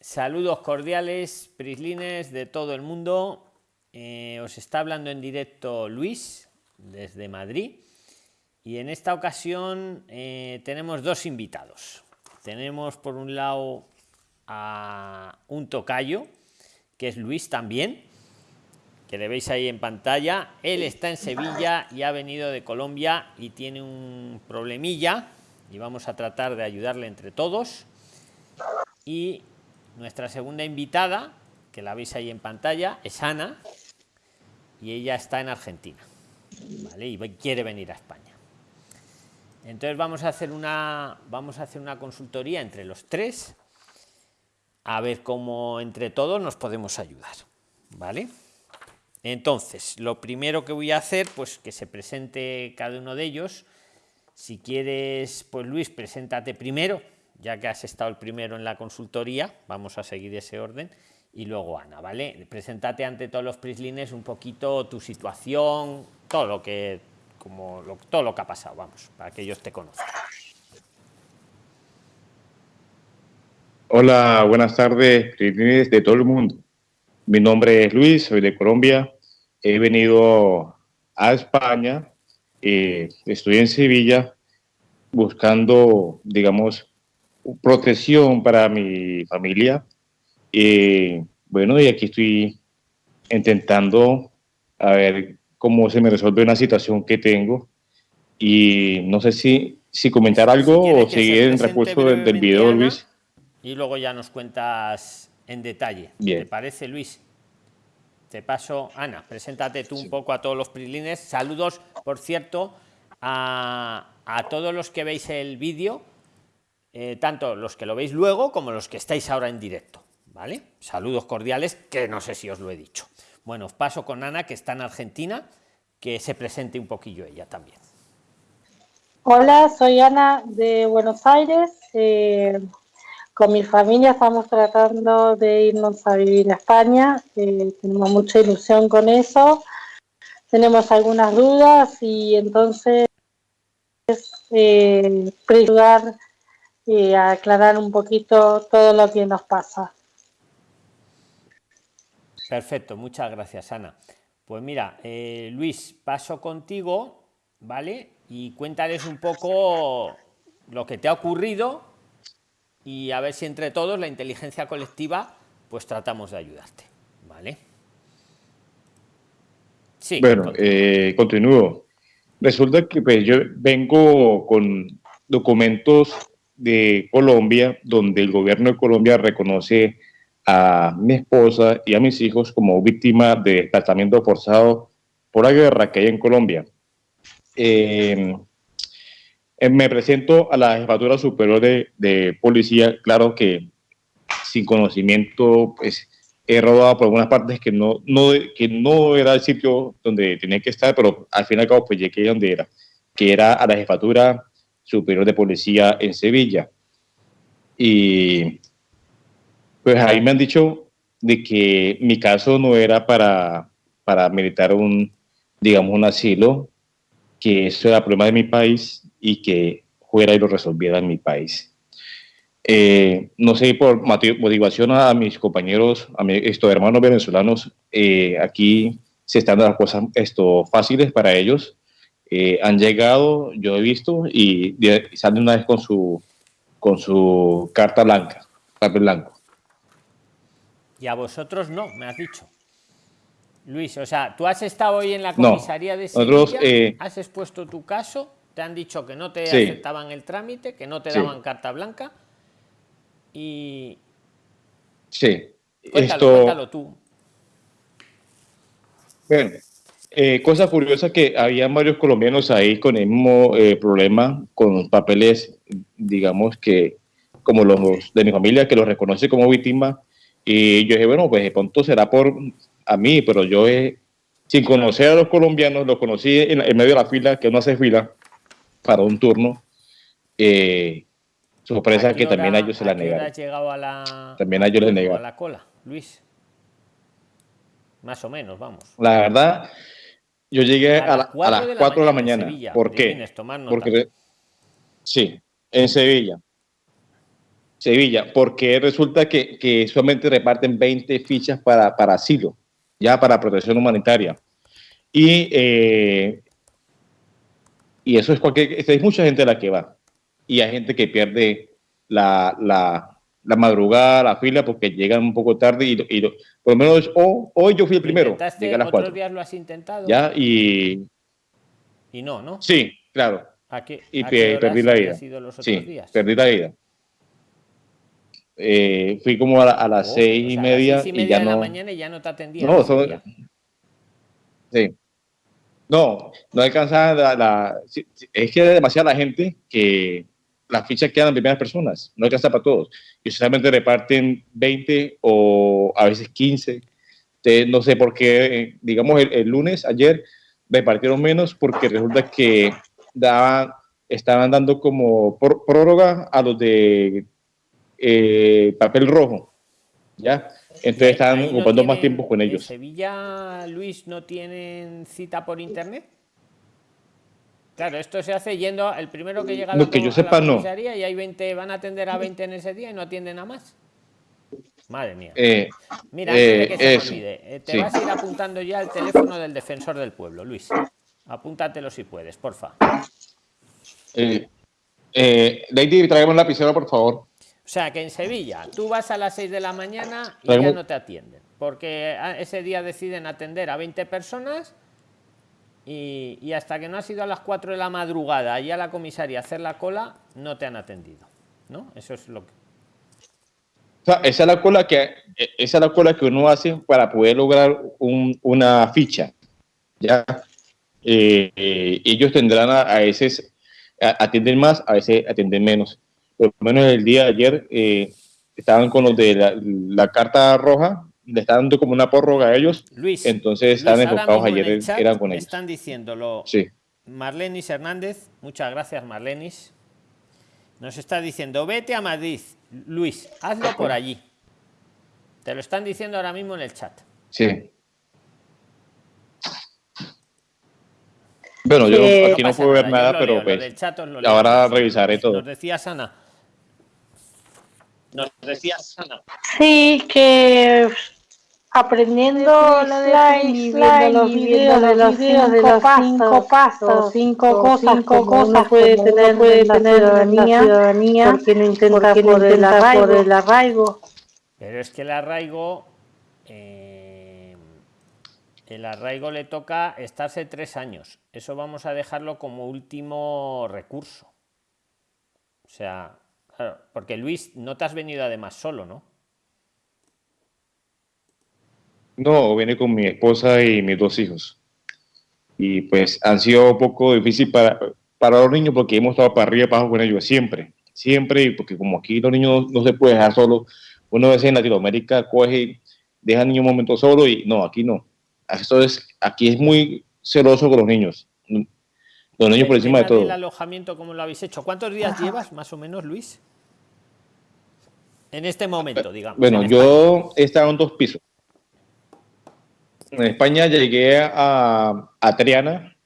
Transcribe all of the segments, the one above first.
Saludos cordiales, prislines de todo el mundo. Eh, os está hablando en directo Luis desde Madrid. Y en esta ocasión eh, tenemos dos invitados. Tenemos por un lado a un tocayo, que es Luis también, que le veis ahí en pantalla. Él está en Sevilla y ha venido de Colombia y tiene un problemilla y vamos a tratar de ayudarle entre todos. Y nuestra segunda invitada, que la veis ahí en pantalla, es Ana y ella está en Argentina. ¿vale? Y quiere venir a España. Entonces vamos a hacer una vamos a hacer una consultoría entre los tres a ver cómo entre todos nos podemos ayudar, ¿vale? Entonces, lo primero que voy a hacer, pues que se presente cada uno de ellos. Si quieres, pues Luis, preséntate primero, ya que has estado el primero en la consultoría, vamos a seguir ese orden. Y luego Ana, ¿vale? Preséntate ante todos los prislines un poquito tu situación, todo lo que como todo lo que ha pasado, vamos, para que ellos te conozcan. Hola, buenas tardes, de todo el mundo. Mi nombre es Luis, soy de Colombia. He venido a España, eh, estoy en Sevilla buscando, digamos, protección para mi familia. y bueno, y aquí estoy intentando a ver cómo se me resuelve una situación que tengo. Y no sé si, si comentar algo o seguir en repuesto del, del video, Luis. Y luego ya nos cuentas en detalle. ¿Te parece, Luis? Te paso, Ana, preséntate tú un poco a todos los prilines. Saludos, por cierto, a, a todos los que veis el vídeo, eh, tanto los que lo veis luego como los que estáis ahora en directo. ¿Vale? Saludos cordiales, que no sé si os lo he dicho. Bueno, paso con Ana, que está en Argentina, que se presente un poquillo ella también. Hola, soy Ana de Buenos Aires. Eh, con mi familia estamos tratando de irnos a vivir a España. Eh, tenemos mucha ilusión con eso. Tenemos algunas dudas y entonces eh, a aclarar un poquito todo lo que nos pasa. Perfecto, muchas gracias, Ana. Pues mira, eh, Luis, paso contigo, ¿vale? Y cuéntales un poco lo que te ha ocurrido y a ver si entre todos la inteligencia colectiva pues tratamos de ayudarte, ¿vale? Sí. Bueno, eh, continúo. Resulta que pues, yo vengo con documentos de Colombia donde el gobierno de Colombia reconoce a mi esposa y a mis hijos como víctimas de desplazamiento forzado por la guerra que hay en Colombia. Eh, eh, me presento a la jefatura superior de, policía, claro que sin conocimiento, pues he rodado por algunas partes que no, no, que no era el sitio donde tenía que estar, pero al fin y al cabo pues llegué donde era, que era a la jefatura superior de policía en Sevilla. Y pues ahí me han dicho de que mi caso no era para, para meditar un, digamos, un asilo, que eso era problema de mi país y que fuera y lo resolviera en mi país. Eh, no sé, por motivación a mis compañeros, a mis estos hermanos venezolanos, eh, aquí se están dando las cosas esto, fáciles para ellos. Eh, han llegado, yo he visto, y, salen una vez con su, con su carta blanca, papel blanco. Y a vosotros no, me has dicho. Luis, o sea, tú has estado hoy en la comisaría de Sevilla, eh, has expuesto tu caso, te han dicho que no te aceptaban el trámite, que no te daban carta blanca y... Sí, cuéntalo, cuéntalo tú. Bueno, eh, cosa curiosa que había varios colombianos ahí con el mismo eh, problema, con papeles, digamos que, como los de mi familia, que los reconoce como víctima, y yo dije, bueno, pues de pronto será por a mí, pero yo sin conocer a los colombianos, los conocí en, medio de la fila, que uno hace fila para un turno. Eh, sorpresa que también a ellos se la negaron. llegado a la, también a ellos les negaron. A la cola, Luis. Más o menos, vamos. La verdad, yo llegué a, las 4 de la mañana. ¿Por qué? Porque, sí, en Sevilla. Sevilla, porque resulta que, que solamente reparten 20 fichas para, para asilo, ya para protección humanitaria. Y, eh, y eso es cualquier, hay mucha gente a la que va. Y hay gente que pierde la, la, la madrugada, la fila, porque llegan un poco tarde y, y por lo menos hoy yo fui el primero. Llegué a las ¿Otros días lo has intentado? Ya, y... Y no, ¿no? Sí, claro. ¿A qué, y perdí la vida. sí, perdí la vida. Eh, fui como a, las oh, seis y media, y, ya de no. La mañana y ya no te atendía. No, sí. No, no alcanzaba la, Es que hay demasiada gente que las fichas quedan en primeras personas, no alcanza para todos. Y solamente reparten 20 o a veces 15. no sé por qué, digamos, el, lunes, ayer, repartieron menos porque resulta que daban, estaban dando como prórroga a los de eh, papel rojo, ¿ya? Entonces están ocupando más tiempo con ellos. ¿En Sevilla, Luis, no tienen cita por internet? Claro, esto se hace yendo el primero que llega a la, que yo sepa, no. y hay 20, van a atender a 20 en ese día y no atienden a más. Madre mía. Eh, Mira, antes de que se olvide, eh, te vas a ir apuntando ya el teléfono del defensor del pueblo, Luis. Apúntatelo si puedes, porfa. Eh, eh, Lady, traemos la lapicero, por favor. O sea, que en Sevilla tú vas a las 6 de la mañana y ya no te atienden, porque ese día deciden atender a 20 personas y, hasta que no has ido a las 4 de la madrugada y a la comisaría a hacer la cola, no te han atendido. ¿No? Eso es lo que... O sea, esa es la cola que esa es la cola que uno hace para poder lograr una ficha. Ya eh, eh, ellos tendrán a, a veces atienden más, a veces atienden menos por lo menos el día de ayer, eh, estaban con los de la, carta roja, le están dando como una prórroga a ellos. Luis, entonces están enfocados ayer, eran con ellos. Están diciéndolo. Sí. Marlenis Hernández, muchas gracias Marlenis. Nos está diciendo, vete a Madrid, Luis, hazlo por allí. Te lo están diciendo ahora mismo en el chat. Sí. Bueno, yo aquí no puedo ver nada, pero pues, ahora revisaré todo. Nos decía Sana, nos decías, Ana. Sí, que aprendiendo la de y viendo los videos de los cinco, cinco pasos, cinco cosas, cinco cosas puede tener, puede tener la ciudadanía, porque no intenta por, el arraigo. por el arraigo. Pero es que el arraigo, eh, el arraigo le toca estarse tres años. Eso vamos a dejarlo como último recurso. O sea, porque Luis, no te has venido además solo, ¿no? No, vine con mi esposa y mis dos hijos. Y pues han sido un poco difícil para, para los niños porque hemos estado para arriba y para abajo con ellos siempre. Siempre, porque como aquí los niños no, se puede dejar solo, uno a veces en Latinoamérica coge, deja al niño un momento solo y no, aquí no. Esto es, aquí es muy celoso con los niños. Los niños por encima de todo. ¿El alojamiento cómo lo habéis hecho? ¿Cuántos días llevas más o menos, Luis? En este momento, digamos. Bueno, yo he estado en dos pisos. En España llegué a, a Triana,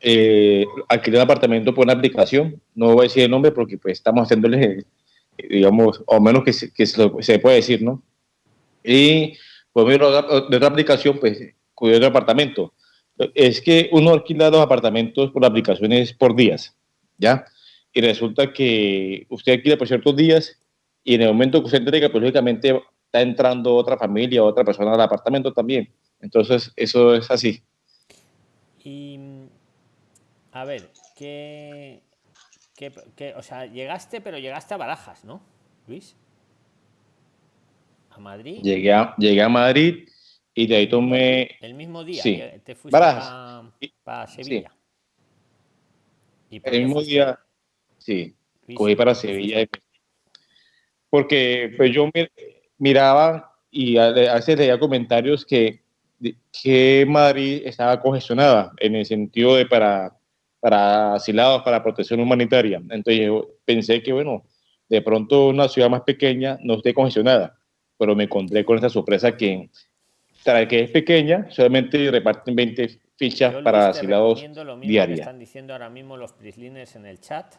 eh, alquilé un apartamento por una aplicación, no voy a decir el nombre porque pues estamos haciéndole, digamos, o menos que, se, que se, puede decir, ¿no? Y pues de otra aplicación, pues cuidé otro apartamento. Es que uno alquila dos apartamentos por aplicaciones por días, ¿ya? Y resulta que usted alquila por ciertos días y en el momento que usted entrega, pues lógicamente está entrando otra familia, otra persona al apartamento también. Entonces, eso es así. Y, a ver, ¿qué, qué, o sea, llegaste, pero llegaste a Barajas, ¿no, Luis? ¿A Madrid? Llegué a, llegué a Madrid y de ahí tomé... El mismo día sí. te fuiste para, Sevilla. ¿Y el mismo día, sí, cogí para Sevilla porque pues yo miraba y a, veces leía comentarios que, que Madrid estaba congestionada en el sentido de para, para asilados, para protección humanitaria. Entonces yo pensé que, bueno, de pronto una ciudad más pequeña no esté congestionada, pero me encontré con esta sorpresa que, tras que es pequeña, solamente reparten 20 fichas para asilados diarias. Están diciendo ahora mismo los prislines en el chat,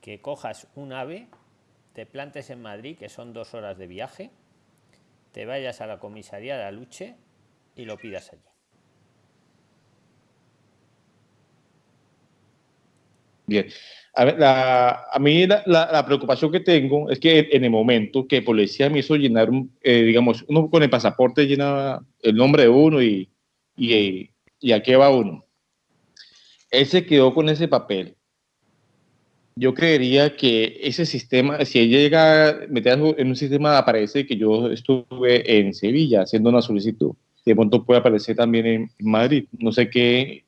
que cojas un ave te plantes en Madrid, que son dos horas de viaje, te vayas a la comisaría de Aluche y lo pidas allí. Bien. A, ver, la, a mí la, la, preocupación que tengo es que en el momento que policía me hizo llenar, eh, digamos, uno con el pasaporte llena el nombre de uno y, y, y a qué va uno. Él se quedó con ese papel. Yo creería que ese sistema, si él llega a meter en un sistema, aparece que yo estuve en Sevilla haciendo una solicitud. De pronto puede aparecer también en Madrid. No sé qué,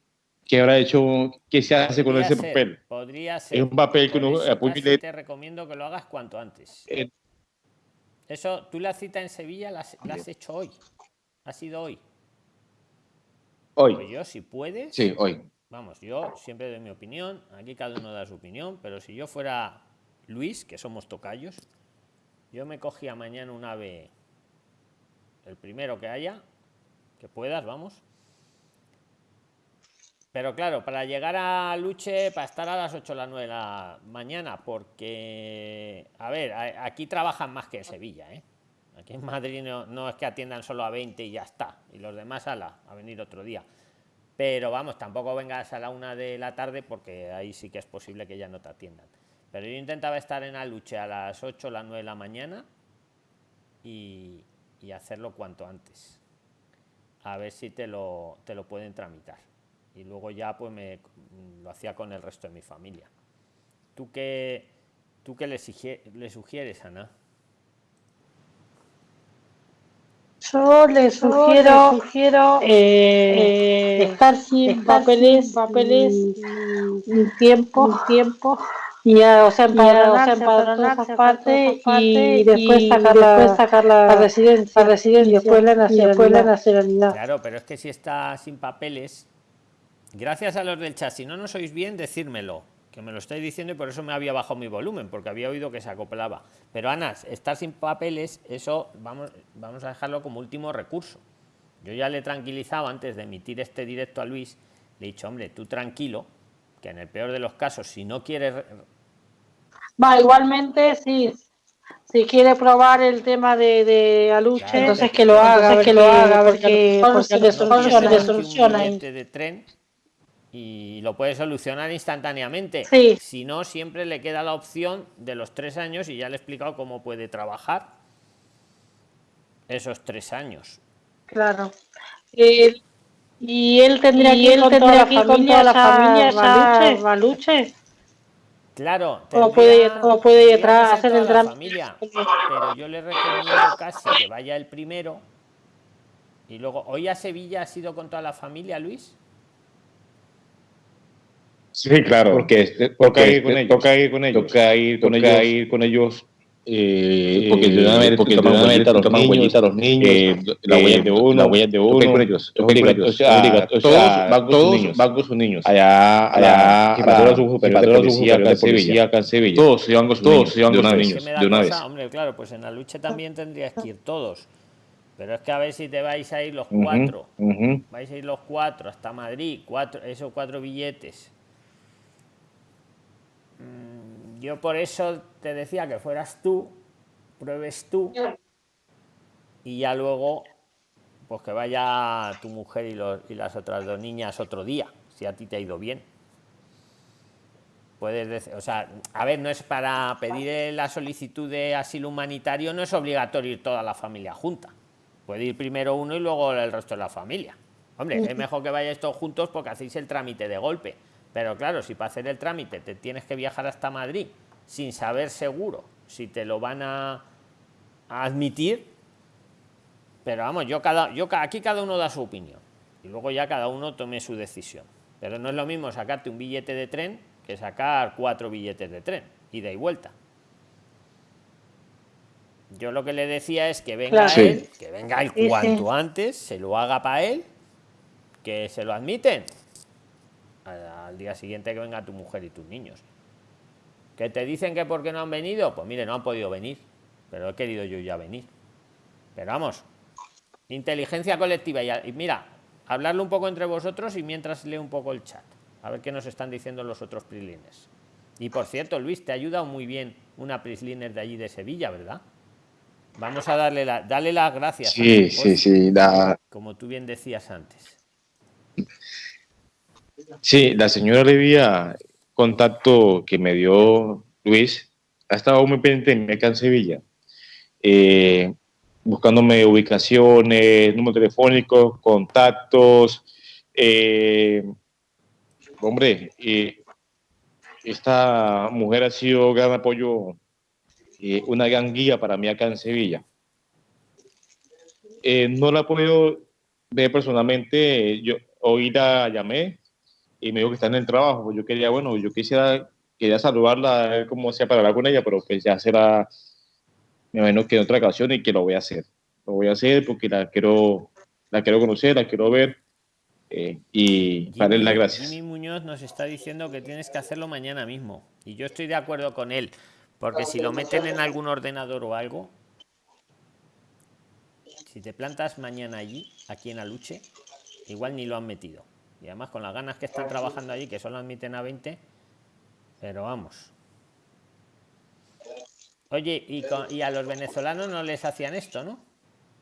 ¿Qué habrá hecho? ¿Qué se hace con ese papel? Podría ser. Es un papel que uno Te recomiendo que lo hagas cuanto antes. Eh, Eso, tú la cita en Sevilla la, has hecho hoy. Ha sido hoy. Hoy. Pues yo, si puedes. Sí, hoy. Vamos, yo siempre doy mi opinión. Aquí cada uno da su opinión. Pero si yo fuera Luis, que somos tocayos, yo me cogía mañana un ave, el primero que haya, que puedas, vamos pero claro, para llegar a Luche, para estar a las 8 o las 9 de la mañana, porque, a ver, aquí trabajan más que en Sevilla, ¿eh? Aquí en Madrid no, es que atiendan solo a 20 y ya está, y los demás a, la, a venir otro día. Pero vamos, tampoco vengas a la 1 de la tarde porque ahí sí que es posible que ya no te atiendan. Pero yo intentaba estar en Aluche a las 8 o las 9 de la mañana y hacerlo cuanto antes. A ver si te lo, te lo pueden tramitar y luego ya pues me lo hacía con el resto de mi familia. ¿Tú qué, tú qué le, le sugieres, Ana? Yo le sugiero, sugiero eh, eh, estar sin papeles, papeles un tiempo, un tiempo y o sea, empadronarse, o sea, parte y, después sacar, la, sacar la, residencia, residencia, y después la nacionalidad. Claro, pero es que si está sin papeles, Gracias a los del chat. Si no nos sois bien, decírmelo, que me lo estáis diciendo y por eso me había bajado mi volumen, porque había oído que se acoplaba. Pero Ana, estar sin papeles, eso vamos, vamos a dejarlo como último recurso. Yo ya le he tranquilizado antes de emitir este directo a Luis, le he dicho, hombre, tú tranquilo, que en el peor de los casos, si no quieres... Va, igualmente, sí, si quiere probar el tema de, de Aluche, entonces que lo haga, que lo haga, porque, porque, le soluciona, soluciona. De tren y lo puede solucionar instantáneamente. Si no, siempre le queda la opción de los tres años y ya le he explicado cómo puede trabajar esos tres años. Claro. y él tendría que ir con, toda, la familia, Baluche. Claro, ¿Cómo puede, cómo puede hacer el drama? Familia, pero yo le recomiendo casi que vaya el primero y luego, ¿hoy a Sevilla ha sido con toda la familia, Luis? Sí, claro. Porque, este, toca, ir con ellos. toca ir con ellos. Toca ir con ellos. Ir con ellos eh, porque de una vez porque toman huellita a los niños, huellita a los niños eh, la huella de uno, la huella de uno, con ellos, con ellos, o sea, todos van con sus niños, van con sus niños, allá, allá, y para su superior de policía acá en Sevilla, acá en Sevilla, todos se van con sus niños, de una vez, de una vez. Hombre, claro, pues en la lucha también tendrías que ir todos, pero es que a ver si te vais a ir los cuatro, vais a ir los cuatro hasta Madrid, cuatro, esos cuatro billetes. Mm, yo por eso te decía que fueras tú, pruebes tú y ya luego pues que vaya tu mujer y, las otras dos niñas otro día, si a ti te ha ido bien. Puedes decir, o sea, a ver, no es para pedir la solicitud de asilo humanitario, no es obligatorio ir toda la familia junta. Puede ir primero uno y luego el resto de la familia. Hombre, es mejor que vayáis todos juntos porque hacéis el trámite de golpe pero claro, si para hacer el trámite te tienes que viajar hasta Madrid sin saber seguro si te lo van a, admitir, pero vamos, yo cada, yo aquí cada uno da su opinión y luego ya cada uno tome su decisión. Pero no es lo mismo sacarte un billete de tren que sacar cuatro billetes de tren, ida y vuelta. Yo lo que le decía es que venga él, que venga él cuanto antes, se lo haga para él, que se lo admiten, al día siguiente que venga tu mujer y tus niños. ¿Que te dicen que por qué no han venido? Pues mire, no han podido venir, pero he querido yo ya venir. Pero vamos, inteligencia colectiva. Y, mira, hablarlo un poco entre vosotros y mientras leo un poco el chat. A ver qué nos están diciendo los otros prilines. Y por cierto, Luis, te ha ayudado muy bien una Prisliner de allí de Sevilla, ¿verdad? Vamos a darle, la, darle las gracias. Sí, sí, sí. La... Como tú bien decías antes. Sí, la señora Levia, contacto que me dio Luis, ha estado muy pendiente acá en Sevilla, eh, buscándome ubicaciones, número telefónicos, contactos. Eh, hombre, eh, esta mujer ha sido gran apoyo, una gran guía para mí acá en Sevilla. no la podido ver personalmente, yo hoy la llamé, y me dijo que está en el trabajo. Pues yo quería, bueno, yo quisiera, quería saludarla, a ver cómo hacía para hablar con ella, pero pues ya será, me imagino que en otra ocasión y que lo voy a hacer. Lo voy a hacer porque la quiero, la quiero conocer, la quiero ver eh, y darle las gracias. Jimmy Muñoz nos está diciendo que tienes que hacerlo mañana mismo y yo estoy de acuerdo con él, porque si lo meten en algún ordenador o algo, si te plantas mañana allí, aquí en Aluche, igual ni lo han metido y además con las ganas que están trabajando allí, que solo admiten a 20, pero vamos. Oye, y, a los venezolanos no les hacían esto, ¿no?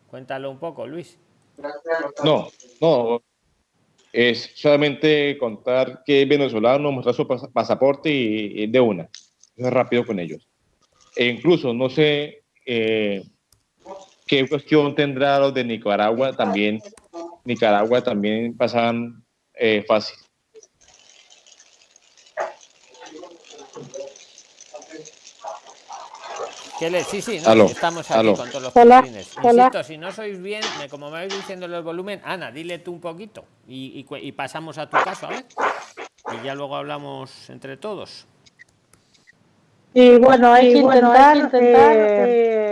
Cuéntalo un poco, Luis. No, no. Es solamente contar que es venezolano, mostrar su pasaporte y, de una. Es rápido con ellos. E incluso, no sé eh, qué cuestión tendrá los de Nicaragua también. Nicaragua también pasan eh, fácil. Sí, sí, estamos aquí con todos los hola, Insisto, si no sois bien, como me vais diciendo el volumen, Ana, dile tú un poquito y, y, pasamos a tu caso, a ver. Y ya luego hablamos entre todos. Y bueno, hay, que, intentar, intentar eh,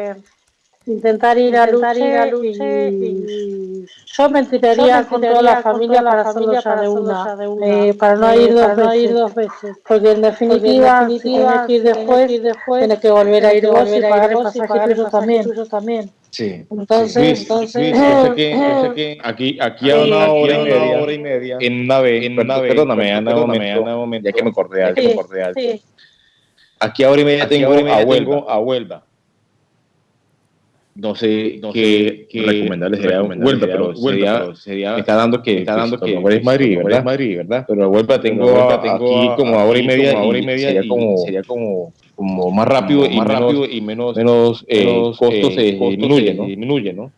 intentar ir a luchar y, yo me enteraría con toda la familia para hacerlo ya de una, eh, para no ir dos, no ir dos veces porque en definitiva, si tienes que ir después, tienes que volver a ir vos y pagar el pasaje tuyo también. también. Sí. Entonces, entonces que, aquí, aquí a una hora, y media, hora y media, en nave, en nave, perdóname, Ana, momento, ya que me acordé, ya que me acordé. Aquí a hora y media tengo a Huelva no sé no qué, qué recomendarles sería vuelta, pero, sería, sería, me está dando que está dando que es Madrid, ¿verdad? Madrid, ¿verdad? Pero vuelta tengo, tengo aquí como a hora y media, como hora y media sería como sería como como más rápido y más rápido y menos menos, eh, costos se disminuye, ¿no? Disminuye, ¿no?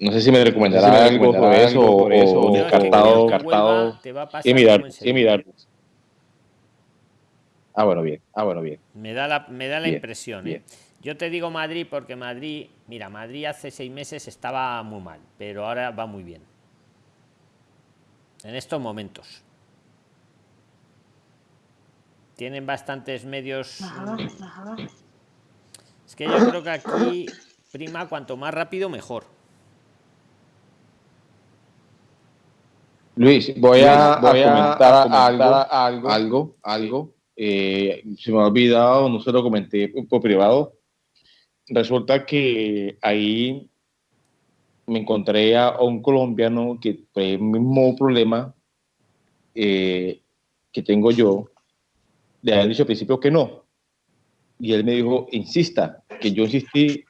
No sé si me recomendará algo sobre eso o, descartado, descartado y mirar, y mirar. Ah, bueno, bien. Ah, bueno, bien. Me da la, me da la impresión, ¿eh? Yo te digo Madrid porque Madrid, mira, Madrid hace seis meses estaba muy mal, pero ahora va muy bien. En estos momentos. Tienen bastantes medios. Es que yo creo que aquí prima cuanto más rápido mejor. Luis, voy a, comentar, algo, algo, algo. Eh, se me ha olvidado, no se lo comenté por privado resulta que ahí me encontré a un colombiano que fue el mismo problema eh, que tengo yo, le habían dicho al principio que no. Y él me dijo, insista, que yo insistí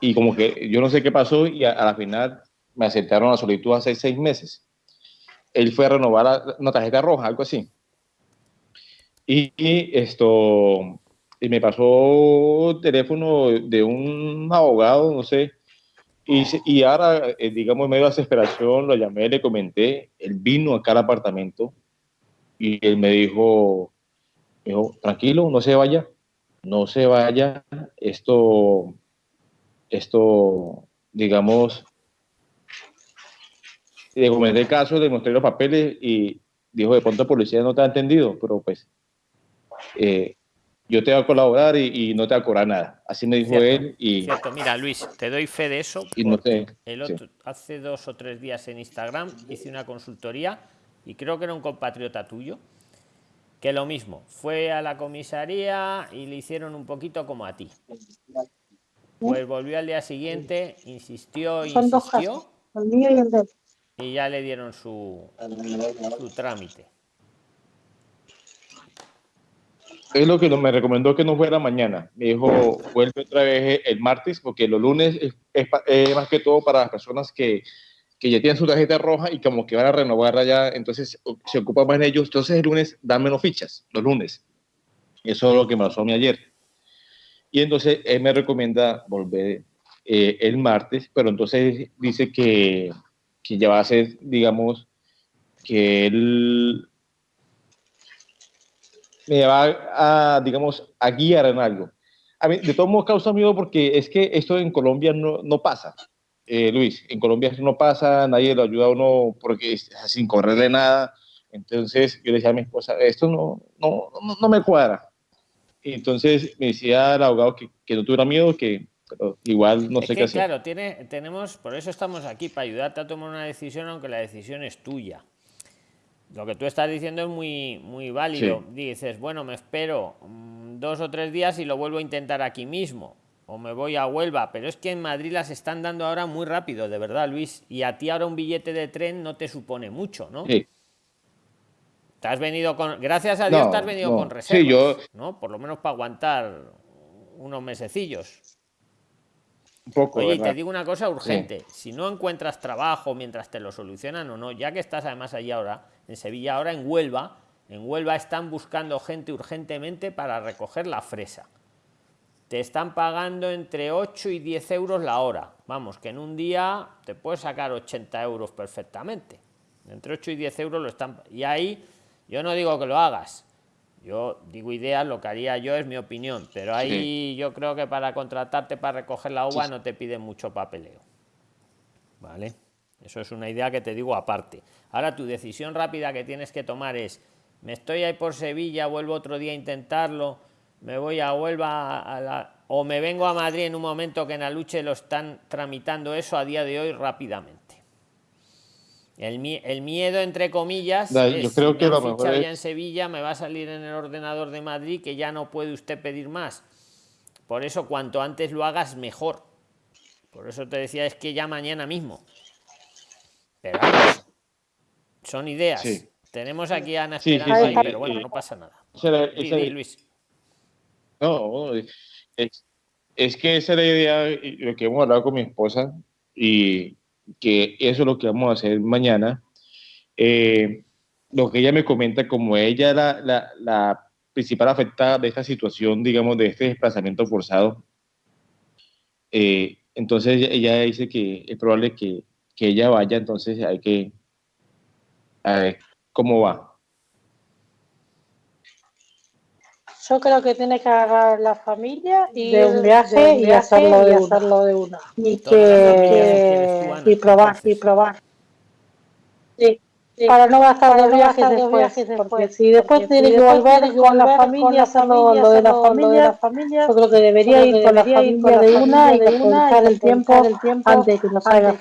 y como que yo no sé qué pasó y a, la final me aceptaron la solicitud hace seis meses. Él fue a renovar una tarjeta roja, algo así. y esto, y me pasó teléfono de un abogado, no sé, y, y ahora, eh, digamos, en medio de desesperación, lo llamé, le comenté, él vino acá al apartamento y él me dijo, dijo, tranquilo, no se vaya, no se vaya, esto, esto, digamos, le comenté el caso, le mostré los papeles y dijo, de pronto la policía no te ha entendido, pero pues eh, yo te voy a colaborar y, no te voy a cobrar nada. Así me dijo él. Y, Cierto, mira Luis, te doy fe de eso. Y no el otro, Hace dos o tres días en Instagram hice una consultoría y creo que era un compatriota tuyo, que lo mismo, fue a la comisaría y le hicieron un poquito como a ti. Pues volvió al día siguiente, insistió, insistió. Y ya le dieron su, su trámite. Es lo que me recomendó que no fuera mañana. Me dijo, vuelve otra vez el martes, porque los lunes es, más que todo para las personas que, ya tienen su tarjeta roja y como que van a renovar allá, entonces se ocupa más en ellos. Entonces el lunes dan menos fichas, los lunes. Eso es lo que me pasó a mí ayer. Y entonces él me recomienda volver eh, el martes, pero entonces dice que ya va a ser, digamos, que él me va a, digamos, a guiar en algo. A mí, de todos modos, causa miedo porque es que esto en Colombia no, no pasa. Eh, Luis, en Colombia no pasa, nadie lo ayuda a uno porque es sin correrle nada. Entonces yo le decía a mi esposa, esto no, no, no, me cuadra. Y entonces me decía el abogado que, que no tuviera miedo, que pero igual no sé qué hacer. Claro, tiene, tenemos, por eso estamos aquí, para ayudarte a tomar una decisión, aunque la decisión es tuya lo que tú estás diciendo es muy, muy válido. Dices, bueno, me espero mm, dos o tres días y lo vuelvo a intentar aquí mismo. O me voy a Huelva. Pero es que en Madrid las están dando ahora muy rápido, de verdad, Luis. Y a ti ahora un billete de tren no te supone mucho, ¿no? Sí. Te has venido con. Gracias a Dios te has venido con reservas. yo... ¿no? Por lo menos para aguantar unos mesecillos. Oye, te digo una cosa urgente. Si no encuentras trabajo mientras te lo solucionan o no, ya que estás además allí ahora, en Sevilla, ahora en Huelva, en Huelva están buscando gente urgentemente para recoger la fresa. Te están pagando entre 8 y 10 euros la hora. Vamos, que en un día te puedes sacar 80 euros perfectamente. Entre 8 y 10 euros lo están... Y ahí yo no digo que lo hagas. Yo digo ideas, lo que haría yo es mi opinión. Pero ahí yo creo que para contratarte para recoger la uva no te piden mucho papeleo. ¿Vale? Eso es una idea que te digo aparte. Ahora tu decisión rápida que tienes que tomar es, me estoy ahí por Sevilla, vuelvo otro día a intentarlo, me voy a Huelva a la, o me vengo a Madrid en un momento que en la lucha lo están tramitando eso a día de hoy rápidamente. El, miedo, entre comillas, yo creo que en Sevilla me va a salir en el ordenador de Madrid que ya no puede usted pedir más. Por eso, cuanto antes lo hagas, mejor. Por eso te decía, es que ya mañana mismo. Pero son ideas. Tenemos aquí a Ana Esperanza pero bueno, no pasa nada. Luis. No, es, que esa es la idea, lo que hemos hablado con mi esposa, y que eso es lo que vamos a hacer mañana. Eh, lo que ella me comenta, como ella la, la, principal afectada de esta situación, digamos, de este desplazamiento forzado, eh, entonces ella dice que es probable que que ella vaya, entonces hay que a ver cómo va. Yo creo que tiene que agarrar la familia y de un viaje, y, hacerlo de, hacerlo de una. Y que y probar, y probar. Sí para no gastar dos viajes, después, porque si después tiene que volver con la familia, hacerlo lo de la familia, yo creo que debería ir con la familia de una y aprovechar el tiempo antes de que nos salga.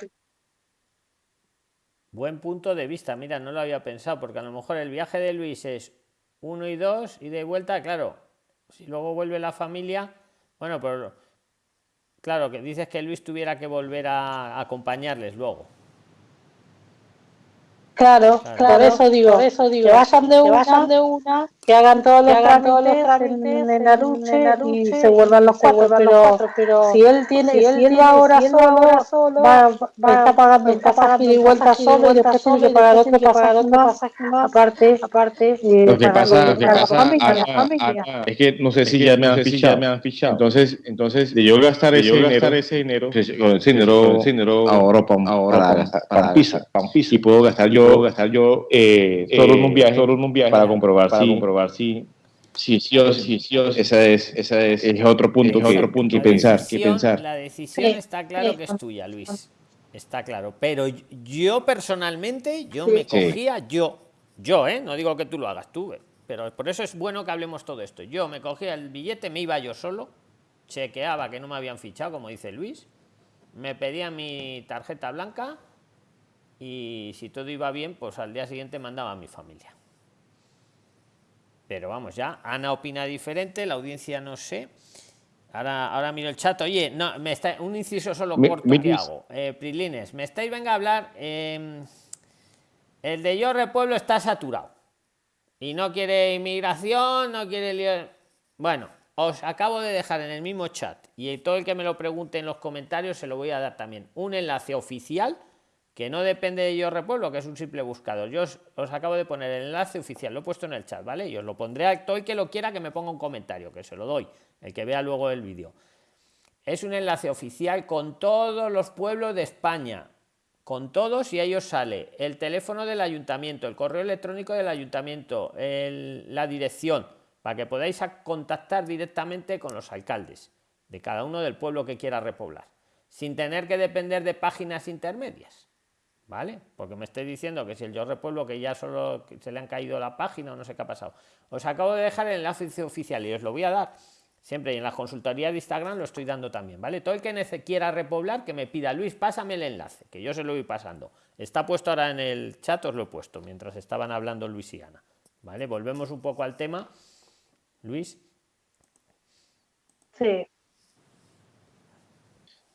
Buen punto de vista, mira, no lo había pensado, porque a lo mejor el viaje de Luis es uno y dos y de vuelta, claro, si luego vuelve la familia, bueno, pero claro, que dices que Luis tuviera que volver a acompañarles luego. Claro, claro, por eso digo, por eso digo que vayan de, una, que de una, que hagan todos los, hagan todos los trámites en, la lucha y se vuelvan los cuatro, pero, pero, si él tiene, si él, si él va ahora si solo, solo va, va, está pagando el pasaje y vuelta solo y después tiene que pagar otro pasaje más, aparte, aparte, eh, lo que pasa, lo que pasa es que no sé si ya me han fichado, entonces, entonces, de yo gastar ese dinero, ese dinero, ese dinero, ahora para pizza, y puedo gastar yo gastar yo eh, solo, en un viaje, solo en un viaje para comprobar, para si, comprobar si, si, sí o sí, sí, esa es, esa es, es otro punto, es que, otro punto que pensar, que pensar. La decisión está claro que es tuya, Luis. Está claro. Pero yo personalmente, yo me cogía, yo, yo, ¿eh? no digo que tú lo hagas tú, pero por eso es bueno que hablemos todo esto. Yo me cogía el billete, me iba yo solo, chequeaba que no me habían fichado, como dice Luis, me pedía mi tarjeta blanca y si todo iba bien, pues al día siguiente mandaba a mi familia. Pero vamos, ya, Ana opina diferente, la audiencia no sé. Ahora, ahora miro el chat. Oye, no, me está, un inciso solo corto que hago. Eh, Prilines, me estáis, venga a hablar. Em, el de Yorre Pueblo está saturado. Y no quiere inmigración, no quiere Bueno, os acabo de dejar en el mismo chat y todo el que me lo pregunte en los comentarios se lo voy a dar también un enlace oficial que no depende de yo repueblo, que es un simple buscador. Yo os, acabo de poner el enlace oficial, lo he puesto en el chat, ¿vale? Y os lo pondré a todo el que lo quiera que me ponga un comentario, que se lo doy, el que vea luego el vídeo. Es un enlace oficial con todos los pueblos de España, con todos y ellos sale el teléfono del ayuntamiento, el correo electrónico del ayuntamiento, la dirección, para que podáis contactar directamente con los alcaldes de cada uno del pueblo que quiera repoblar, sin tener que depender de páginas intermedias. ¿Vale? Porque me estoy diciendo que si el yo repueblo que ya solo se le han caído la página o no sé qué ha pasado. Os acabo de dejar el enlace oficial y os lo voy a dar siempre y en la consultoría de Instagram lo estoy dando también, ¿vale? Todo el que quiera repoblar, que me pida, Luis, pásame el enlace, que yo se lo voy pasando. Está puesto ahora en el chat, os lo he puesto, mientras estaban hablando Luis y Ana. ¿Vale? Volvemos un poco al tema. Luis. Sí.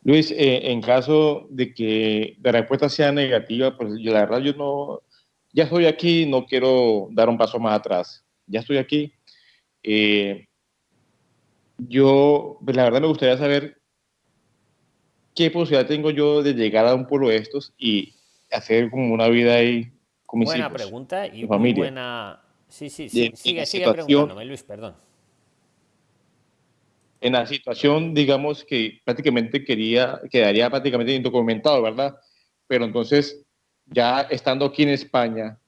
Luis, eh, en caso de que la respuesta sea negativa, pues yo la verdad yo no, ya estoy aquí, no quiero dar un paso más atrás. Ya estoy aquí. Eh, yo, pues la verdad me gustaría saber qué posibilidad tengo yo de llegar a un pueblo de estos y hacer como una vida ahí con mis buena pregunta y muy buena... Sí, sí, sí. sigue, sigue preguntándome, Luis, perdón en la situación, digamos, que prácticamente quería, quedaría prácticamente indocumentado, ¿verdad? Pero entonces, ya estando aquí en España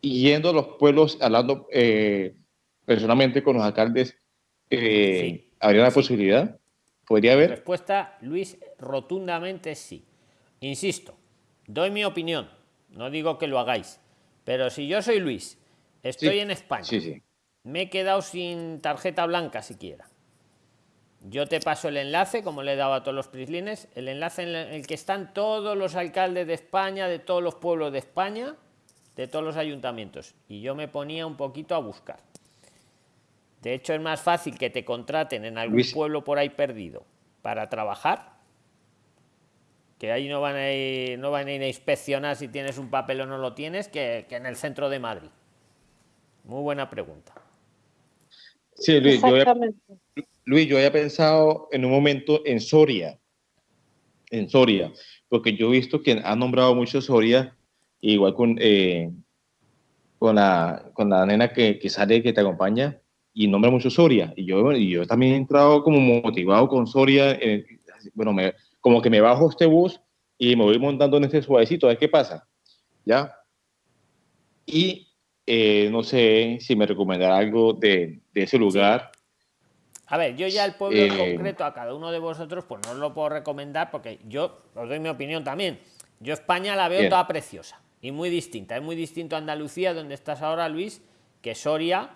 yendo a los pueblos, hablando eh, personalmente con los alcaldes, eh, ¿habría una posibilidad? ¿Podría haber? Respuesta, Luis, rotundamente sí. Insisto, doy mi opinión, no digo que lo hagáis, pero si yo soy Luis, estoy en España, sí, sí me he quedado sin tarjeta blanca siquiera. Yo te paso el enlace, como le he dado a todos los prislines, el enlace en el que están todos los alcaldes de España, de todos los pueblos de España, de todos los ayuntamientos. Y yo me ponía un poquito a buscar. De hecho, es más fácil que te contraten en algún pueblo por ahí perdido para trabajar, que ahí no van a ir, no van a ir a inspeccionar si tienes un papel o no lo tienes, que en el centro de Madrid. Muy buena pregunta. Sí, Luis yo, había, Luis, yo había pensado en un momento en Soria, en Soria, porque yo he visto que han nombrado mucho Soria, igual con, eh, con, la, con la nena que, que, sale, que te acompaña, y nombra mucho Soria. Y yo, y yo también he entrado como motivado con Soria, bueno, me, como que me bajo este bus y me voy montando en este suavecito, a ver qué pasa. ¿Ya? Y eh, no sé si me recomendará algo de, ese lugar. A ver, yo ya el pueblo en eh, concreto a cada uno de vosotros, pues no os lo puedo recomendar porque yo os doy mi opinión también. Yo España la veo toda preciosa y muy distinta. Es muy distinto a Andalucía, donde estás ahora, Luis, que Soria.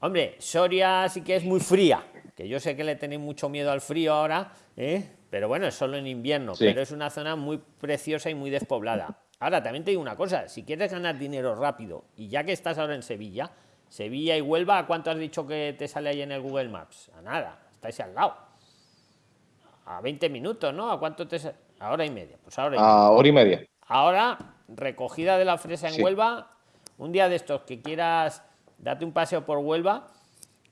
Hombre, Soria sí que es muy fría, que yo sé que le tenéis mucho miedo al frío ahora, ¿eh? pero bueno, es solo en invierno, pero es una zona muy preciosa y muy despoblada. Ahora, también te digo una cosa, si quieres ganar dinero rápido, y ya que estás ahora en Sevilla, Sevilla y Huelva, ¿a cuánto has dicho que te sale ahí en el Google Maps? A nada, estáis al lado. A 20 minutos, ¿no? ¿A cuánto te sale? A hora y media. Pues ahora a hora y media. Ahora, recogida de la fresa en Huelva, un día de estos que quieras date un paseo por Huelva,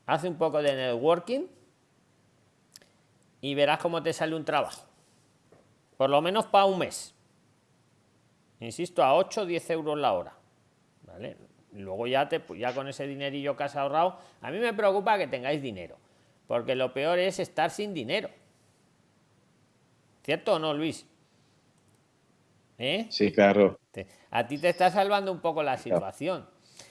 hace un poco de networking y verás cómo te sale un trabajo. Por lo menos para un mes insisto, a 8 o 10 euros la hora. ¿Vale? Luego ya, te, ya con ese dinerillo que has ahorrado, a mí me preocupa que tengáis dinero, porque lo peor es estar sin dinero. ¿Cierto o no, Luis? ¿Eh? Sí, claro. A ti te está salvando un poco la situación.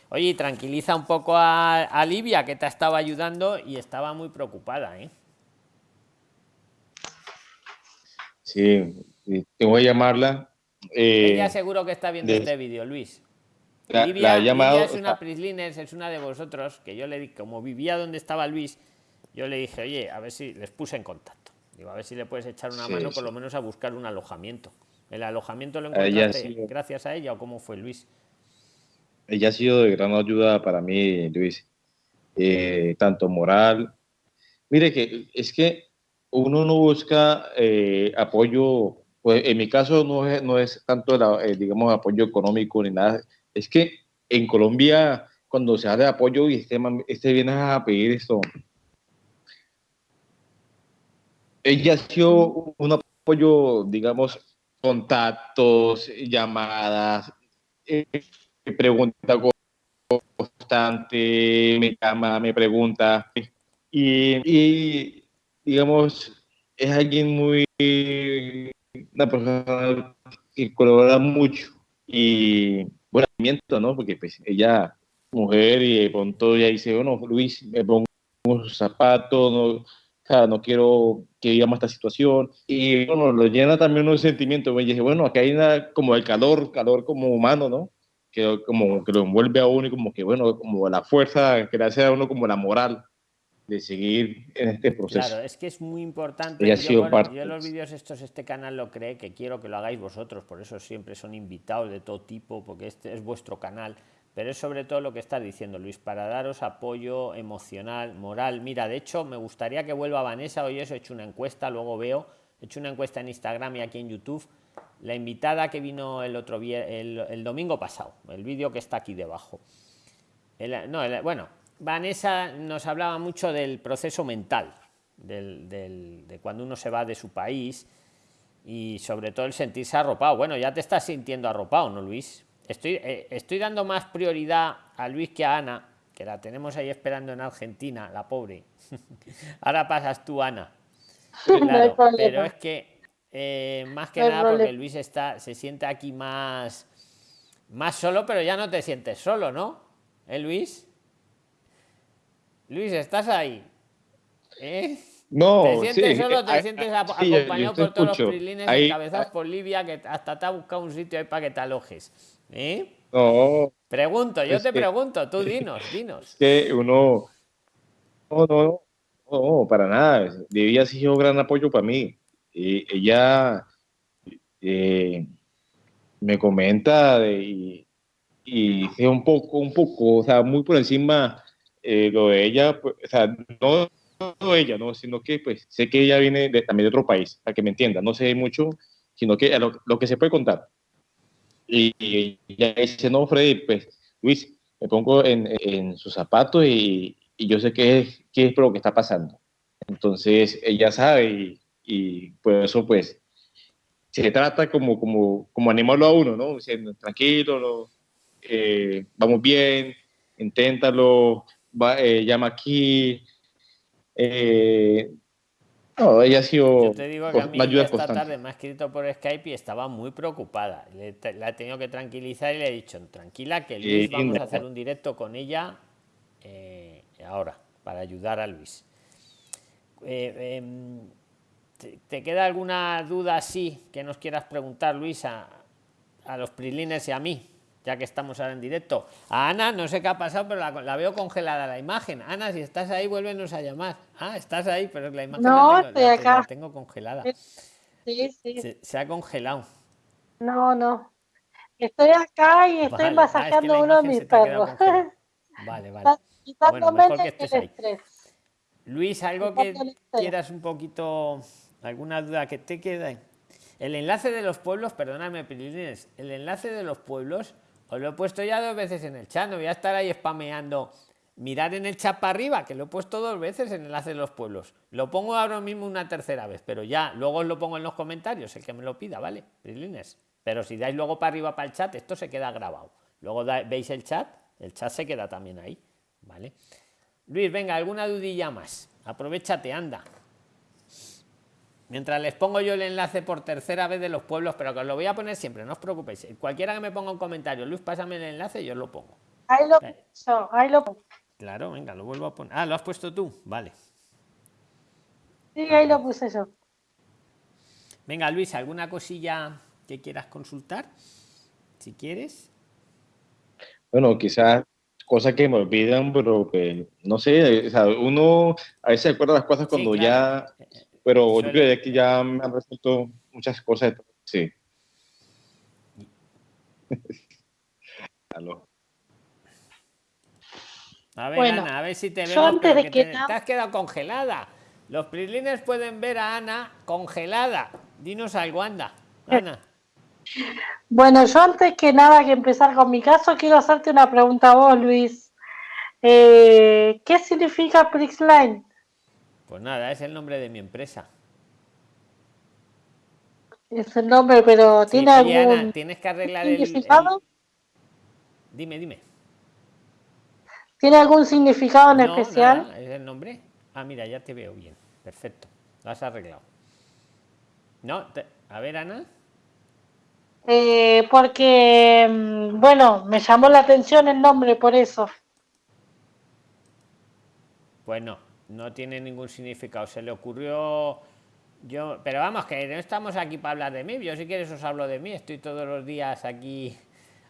Oye, tranquiliza un poco a, a Livia, que te estaba ayudando y estaba muy preocupada. ¿eh? Sí, tengo que llamarla eh, Ella seguro que está viendo este vídeo, Luis. La, Livia, es una Prislines, es una de vosotros, que yo le di, como vivía donde estaba Luis, yo le dije, oye, a ver si les puse en contacto. Digo, a ver si le puedes echar una mano, por lo menos a buscar un alojamiento. ¿El alojamiento lo encontraste gracias a ella o cómo fue, Luis? Ella ha sido de gran ayuda para mí, Luis. Eh, tanto moral. Mire que es que uno no busca eh, apoyo pues en mi caso no es, no es tanto, el, digamos, apoyo económico ni nada. Es que en Colombia cuando se de apoyo y este, este viene a pedir esto. Ella ha sido un apoyo, digamos, contactos, llamadas, eh, pregunta constante, me llama, me pregunta. Y, digamos, es alguien muy, una persona que colabora mucho y bueno, ¿no? Porque pues ella, mujer, y de pronto ya dice, bueno, Luis, me pongo unos zapatos, no, sea, no quiero que digamos esta situación. Y bueno, lo llena también unos sentimientos. Y dije, bueno, acá hay una, como el calor, calor como humano, ¿no? Que como que lo envuelve a uno y como que, bueno, como la fuerza que le hace a uno como la moral de seguir en este proceso. Claro, es que es muy importante. Yo, sido parte. yo, los vídeos estos, este canal lo cree, que quiero que lo hagáis vosotros, por eso siempre son invitados de todo tipo, porque este es vuestro canal, pero es sobre todo lo que estás diciendo, Luis, para daros apoyo emocional, moral. Mira, de hecho, me gustaría que vuelva Vanessa, hoy eso he hecho una encuesta, luego veo, he hecho una encuesta en Instagram y aquí en YouTube. La invitada que vino el otro el, el domingo pasado, el vídeo que está aquí debajo. El, no, bueno, Vanessa nos hablaba mucho del proceso mental, de cuando uno se va de su país y sobre todo el sentirse arropado. Bueno, ya te estás sintiendo arropado, ¿no, Luis? Estoy, eh, estoy dando más prioridad a Luis que a Ana, que la tenemos ahí esperando en Argentina, la pobre. Ahora pasas tú, Ana. pero es que eh, más que nada porque Luis está, se siente aquí más, más solo, pero ya no te sientes solo, ¿no? ¿Eh, Luis? Luis, ¿estás ahí? ¿Eh? No, ¿Te sientes solo te sientes acompañado por todos los prilines encabezados por Livia que hasta te ha buscado un sitio ahí para que te alojes? ¿Eh? No. Pregunto, yo te pregunto, tú dinos, dinos. Que uno. No, no, no, para nada. Debía ser un gran apoyo para mí. Ella eh, me comenta de, y, y un poco, un poco, o sea, muy por encima eh, lo de ella, pues, o sea, no, ella, no, sino que pues sé que ella viene de, también de otro país, para que me entienda, no sé mucho, sino que lo, que se puede contar. Y, y ella dice, no, Freddy, pues Luis, me pongo en, en sus zapatos y, y, yo sé qué es, qué es lo que está pasando. Entonces ella sabe y, y por eso pues se trata como, como, como animarlo a uno, ¿no? Diciendo, tranquilo, no, eh, vamos bien, inténtalo, eh, llama aquí. Eh, no, ella ha sido. Yo te digo que a mí esta tarde me ha escrito por Skype y estaba muy preocupada. la he tenido que tranquilizar y le he dicho, tranquila, que Luis vamos a hacer un directo con ella eh, ahora, para ayudar a Luis. Em, ¿te, queda alguna duda así que nos quieras preguntar, Luis, a, a los prilines y a mí? Ya que estamos ahora en directo. A Ana, no sé qué ha pasado, pero la, veo congelada la imagen. Ana, si estás ahí, vuélvenos a llamar. Ah, estás ahí, pero la imagen no, la, tengo, estoy acá. La tengo congelada. Sí, sí. Se, ha congelado. No, no. Estoy acá y estoy ah, masajeando uno de mis perros. Vale, vale. Bueno, mejor que estés ahí. Luis, algo que quieras un poquito, alguna duda que te quede. El enlace de los pueblos, perdóname, Pilines, el enlace de los pueblos os lo he puesto ya dos veces en el chat, no voy a estar ahí spameando. Mirar en el chat para arriba, que lo he puesto dos veces en enlace de los pueblos. Lo pongo ahora mismo una tercera vez, pero ya, luego os lo pongo en los comentarios, el que me lo pida, ¿vale? Pero si dais luego para arriba para el chat, esto se queda grabado. Luego veis el chat, el chat se queda también ahí, ¿vale? Luis, venga, alguna dudilla más. Aprovechate, anda. Mientras les pongo yo el enlace por tercera vez de los pueblos, pero que os lo voy a poner siempre, no os preocupéis. Cualquiera que me ponga un comentario, Luis, pásame el enlace y yo lo pongo. Ahí lo puso, ahí lo pongo. Claro, venga, lo vuelvo a poner. Ah, ¿lo has puesto tú? Vale. Sí, ahí lo puse yo. Venga, Luis, ¿alguna cosilla que quieras consultar? Si quieres. Bueno, quizás cosas que me olvidan, pero que no sé, o sea, uno a veces acuerda las cosas cuando ya eh, eh, pero yo creo que ya me han resuelto muchas cosas. Sí. A ver, Ana, a ver si te veo. te, te, has quedado congelada. Los prilines pueden ver a Ana congelada. Dinos algo, anda. Ana. Bueno, yo antes que nada que empezar con mi caso, quiero hacerte una pregunta a vos, Luis. Eh, ¿Qué significa Prixline? Pues nada, es el nombre de mi empresa. Es el nombre, pero ¿tiene algún tienes que arreglar el, Dime, dime. ¿Tiene algún significado en especial? es el nombre. Ah, mira, ya te veo bien. Perfecto. Lo has arreglado. No, a ver, Ana. Eh, porque, mm, bueno, me llamó la atención el nombre por eso. Pues no, no tiene ningún significado. Se le ocurrió yo, pero vamos, que no estamos aquí para hablar de mí. Yo si quieres os hablo de mí. Estoy todos los días aquí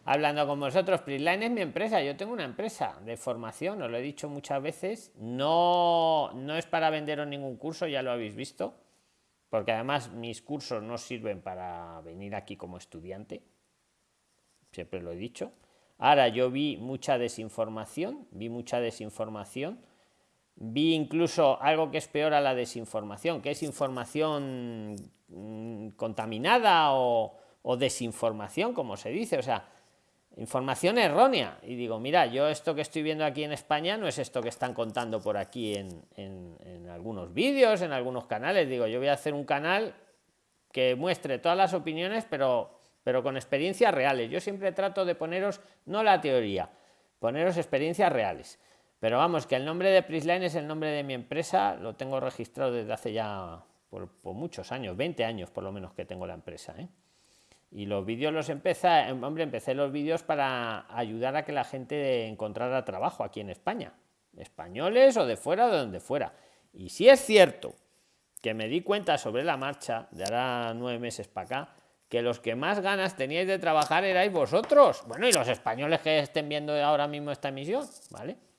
hablando con vosotros. Prisline es mi empresa. Yo tengo una empresa de formación, os lo he dicho muchas veces. No, no es para venderos ningún curso, ya lo habéis visto. Porque además mis cursos no sirven para venir aquí como estudiante. Siempre lo he dicho. Ahora yo vi mucha desinformación, vi mucha desinformación Vi incluso algo que es peor a la desinformación, que es información mm, contaminada o, desinformación, como se dice, o sea, información errónea. Y digo, mira, yo esto que estoy viendo aquí en España no es esto que están contando por aquí en, en algunos vídeos, en algunos canales. Digo, yo voy a hacer un canal que muestre todas las opiniones, pero, pero con experiencias reales. Yo siempre trato de poneros, no la teoría, poneros experiencias reales. Pero vamos, que el nombre de Prisline es el nombre de mi empresa, lo tengo registrado desde hace ya por, muchos años, 20 años por lo menos que tengo la empresa. ¿eh? Y los vídeos los empecé, hombre, empecé los vídeos para ayudar a que la gente encontrara trabajo aquí en España, españoles o de fuera de donde fuera. Y si es cierto que me di cuenta sobre la marcha, de ahora nueve meses para acá, que los que más ganas teníais de trabajar erais vosotros. Bueno, y los españoles que estén viendo ahora mismo esta emisión, ¿vale?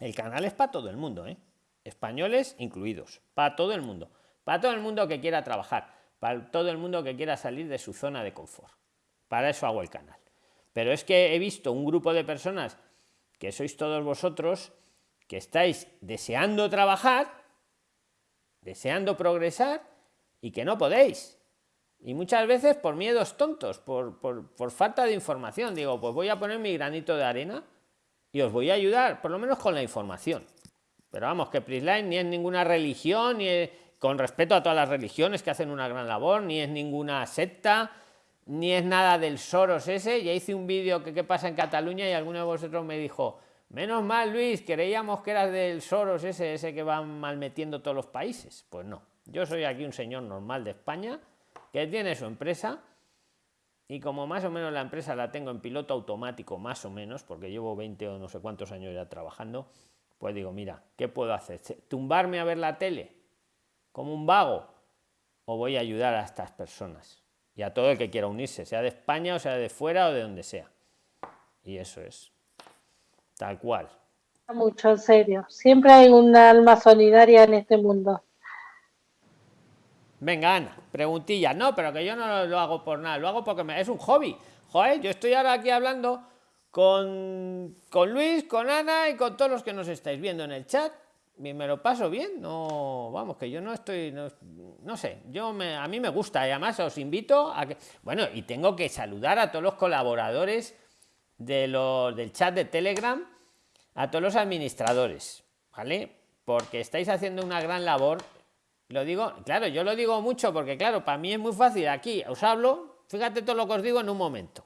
El canal es para todo el mundo, ¿eh? españoles incluidos, para todo el mundo, para todo el mundo que quiera trabajar, para todo el mundo que quiera salir de su zona de confort. Para eso hago el canal. Pero es que he visto un grupo de personas que sois todos vosotros que estáis deseando trabajar, deseando progresar y que no podéis. Y muchas veces por miedos tontos, por, por falta de información. Digo, pues voy a poner mi granito de arena y os voy a ayudar, por lo menos con la información. Pero vamos, que Prisline ni es ninguna religión, ni con respeto a todas las religiones que hacen una gran labor, ni es ninguna secta, ni es nada del Soros ese. Ya hice un vídeo que qué pasa en Cataluña y alguno de vosotros me dijo, menos mal Luis, creíamos que eras del Soros ese, ese que va malmetiendo todos los países. Pues no, yo soy aquí un señor normal de España que tiene su empresa y como más o menos la empresa la tengo en piloto automático, más o menos, porque llevo 20 o no sé cuántos años ya trabajando, pues digo, mira, ¿qué puedo hacer? ¿Tumbarme a ver la tele como un vago? ¿O voy a ayudar a estas personas? Y a todo el que quiera unirse, sea de España o sea de fuera o de donde sea. Y eso es. Tal cual. Mucho, en serio. Siempre hay un alma solidaria en este mundo. Venga, Ana, preguntilla. No, pero que yo no lo hago por nada, lo hago porque me, es un hobby. Joder, yo estoy ahora aquí hablando con, con Luis, con Ana y con todos los que nos estáis viendo en el chat. Y me lo paso bien, no, vamos, que yo no estoy, no, sé, yo me, a mí me gusta y además os invito a que, bueno, y tengo que saludar a todos los colaboradores de los, del chat de Telegram, a todos los administradores, ¿vale? Porque estáis haciendo una gran labor lo digo, claro, yo lo digo mucho porque, claro, para mí es muy fácil. Aquí os hablo, fíjate todo lo que os digo en un momento.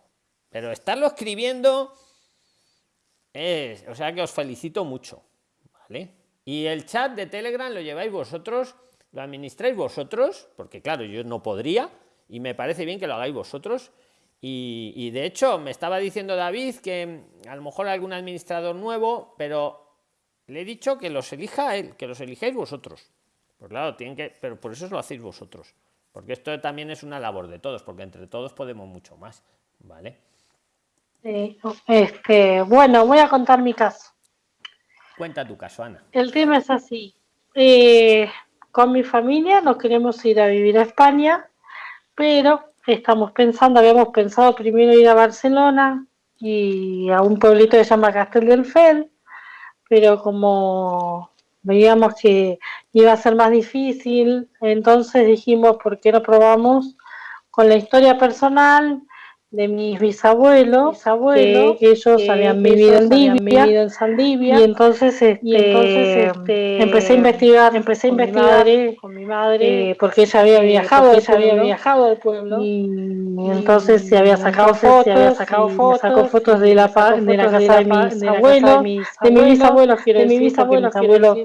Pero estarlo escribiendo es, o sea que os felicito mucho. ¿Vale? Y el chat de Telegram lo lleváis vosotros, lo administráis vosotros, porque claro, yo no podría, y me parece bien que lo hagáis vosotros. Y, y de hecho, me estaba diciendo David que a lo mejor algún administrador nuevo, pero le he dicho que los elija él, que los elijáis vosotros. Pues claro, tienen que, pero por eso lo hacéis vosotros. Porque esto también es una labor de todos, porque entre todos podemos mucho más. ¿Vale? este, bueno, voy a contar mi caso. Cuenta tu caso, Ana. El tema es así. Eh, con mi familia nos queremos ir a vivir a España, pero estamos pensando, habíamos pensado primero ir a Barcelona y a un pueblito que se llama Castel del Fel, pero como veíamos que iba a ser más difícil, entonces dijimos, ¿por qué no probamos con la historia personal de mis bisabuelos, bisabuelos que ellos habían vivido en Libia, en Saldivia, y entonces, este, y entonces este, empecé a investigar, empecé a investigar con mi madre, eh, porque ella había viajado, ella había viajado al pueblo, y, entonces se había sacado fotos, se había sacado fotos, sacó fotos de la, de la casa de mis abuelos, de mis bisabuelos, quiero decir, porque mis abuelos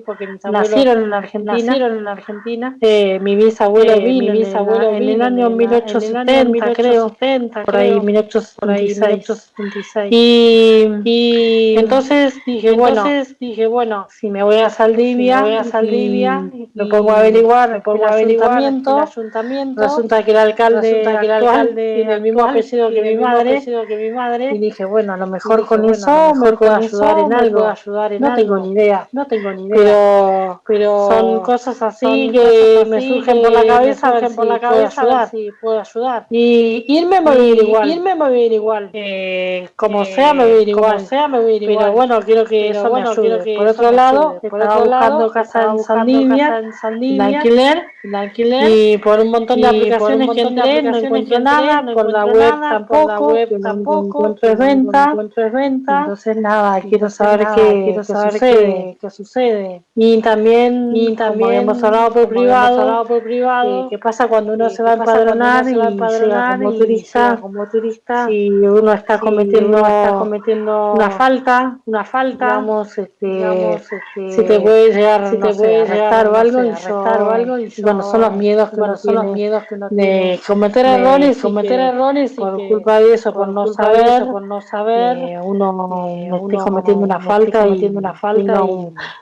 nacieron en Argentina, nacieron en Argentina, eh, mi bisabuelo eh, vino en el año 1870, creo, por ahí 1876. Y, y, entonces dije, bueno, dije, bueno, si me voy a Saldivia, voy a Saldivia, lo pongo a averiguar, me pongo a averiguar el ayuntamiento, resulta que el alcalde, que el alcalde tiene el mismo apellido que mi madre, que mi madre, y dije, bueno, a lo mejor con eso me puedo ayudar en algo, ayudar en no tengo ni idea, no tengo ni idea, pero, pero son cosas así que me surgen por la cabeza, por la cabeza, si puedo ayudar, y irme a morir igual, irme me voy a ir igual. Eh, como sea, me voy a ir igual. sea, me voy a ir igual. Pero bueno, quiero que eso bueno, me ayude. Que por, otro lado, por otro lado, casa en Saldivia, en alquiler, alquiler, y por un montón de aplicaciones que entré, no encuentro nada, por la web tampoco, la web tampoco, encuentro venta, encuentro venta. Entonces nada, quiero saber qué, quiero saber qué, qué sucede. Y también, y también hemos hablado por privado, hablado por privado, qué pasa cuando uno se va a empadronar y llega como turista, como turista si uno está cometiendo, está cometiendo una falta, una falta, digamos, este, digamos, este, si te puede llegar, si te puede llegar o algo, y o algo y bueno, son los miedos que bueno, son los miedos que uno de cometer errores, cometer errores por culpa de eso, por, no saber, por no saber, eh, uno esté cometiendo una falta y una falta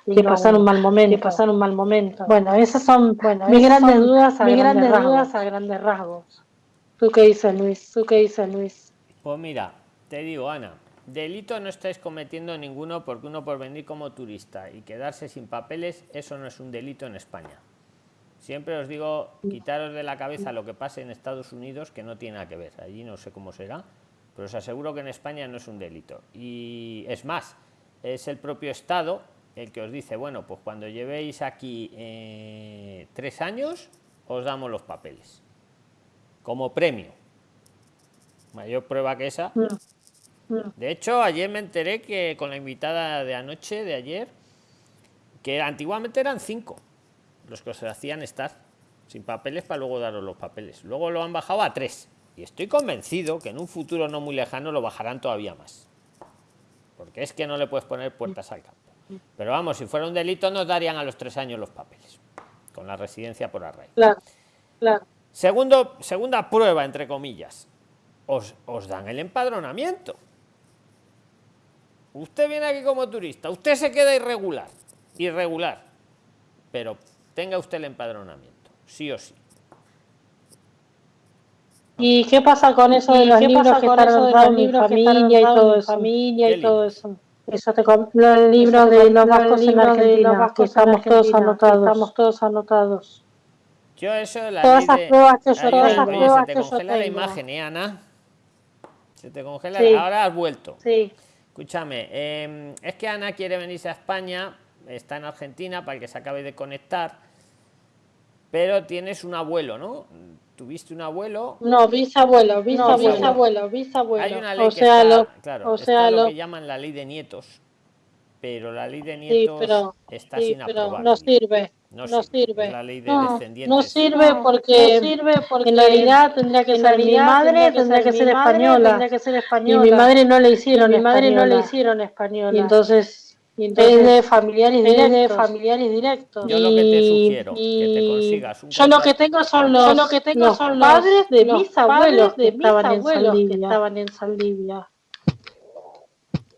y, que pasar un mal momento, que pasar un mal momento. Bueno, esas son bueno, mis grandes dudas, mis grandes dudas a grandes rasgos. ¿Tú qué dices, Luis? ¿Tú qué dices, Luis? Pues mira, te digo, Ana, delito no estáis cometiendo ninguno porque uno por venir como turista y quedarse sin papeles, eso no es un delito en España. Siempre os digo, quitaros de la cabeza lo que pase en Estados Unidos, que no tiene nada que ver. Allí no sé cómo será, pero os aseguro que en España no es un delito. Y es más, es el propio Estado el que os dice, bueno, pues cuando llevéis aquí eh, tres años, os damos los papeles como premio. Mayor prueba que esa. Mm. Mm. De hecho, ayer me enteré que con la invitada de anoche, de ayer, que antiguamente eran cinco los que se hacían estar sin papeles para luego daros los papeles. Luego lo han bajado a tres. Y estoy convencido que en un futuro no muy lejano lo bajarán todavía más. Porque es que no le puedes poner puertas al campo. Pero vamos, si fuera un delito nos darían a los tres años los papeles. Con la residencia por arraigo. Claro, claro. Segundo, segunda prueba, entre comillas. Os, os dan el empadronamiento. Usted viene aquí como turista, usted se queda irregular, irregular, pero tenga usted el empadronamiento, sí o sí. ¿Y qué pasa con eso de los libros que están en mi familia y todo eso? Familia y todo eso. Eso te los libros de los vascos en Argentina, que estamos todos anotados. Estamos todos anotados. Yo eso la todas esas pruebas que yo, pruebas se te congela la imagen, ¿eh, Ana? Se te congela, ahora has vuelto. Sí. Escúchame, eh, es que Ana quiere venirse a España, está en Argentina para que se acabe de conectar, pero tienes un abuelo, ¿no? ¿Tuviste un abuelo? No, bisabuelo, bisabuelo, bisabuelo, bisabuelo. Hay una ley o que sea, está, lo, claro, o sea, lo, que llaman la ley de nietos, pero la ley de nietos está sin aprobar. No sirve. No, sirve. La ley de no, no sirve porque, sirve porque en realidad tendría que ser mi madre, tendría que ser española. Tendría que ser española. Y mi madre no le hicieron mi madre no le hicieron española. Y entonces, y entonces es de familiares directos. de familiares directos. Yo lo que te sugiero, que te consigas un Yo lo que tengo son los, lo que tengo son los padres de mis abuelos que estaban en Saldivia. Que estaban en Saldivia.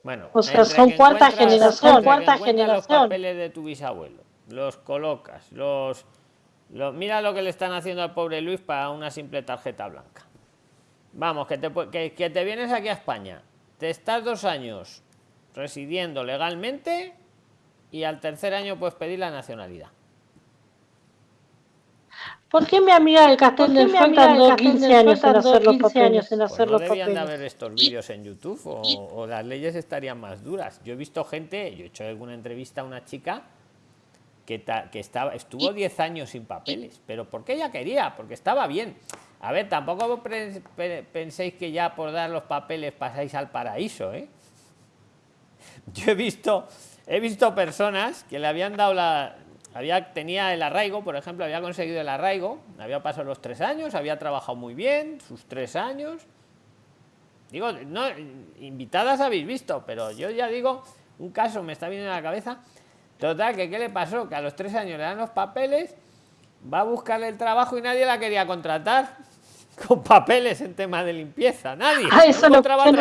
Bueno, o sea, son cuarta generación, cuarta generación. Los papeles de tu bisabuelo los colocas, los, mira lo que le están haciendo al pobre Luis para una simple tarjeta blanca. Vamos, que te, que, te vienes aquí a España, te estás dos años residiendo legalmente y al tercer año puedes pedir la nacionalidad. ¿Por qué mi amiga del Castel del Sol tardó 15 años en hacer los papeles? En hacer pues no debían de haber estos vídeos en YouTube o, o, las leyes estarían más duras. Yo he visto gente, yo he hecho alguna entrevista a una chica que, que estaba, estuvo 10 años sin papeles, pero porque ella quería, porque estaba bien. A ver, tampoco penséis que ya por dar los papeles pasáis al paraíso, ¿eh? Yo he visto, he visto personas que le habían dado la, había, tenía el arraigo, por ejemplo, había conseguido el arraigo, había pasado los tres años, había trabajado muy bien, sus tres años. Digo, no, invitadas habéis visto, pero yo ya digo, un caso me está viniendo a la cabeza. Total, que qué le pasó? Que a los tres años le dan los papeles, va a buscarle el trabajo y nadie la quería contratar con papeles en tema de limpieza. Nadie. Ah, eso no, no,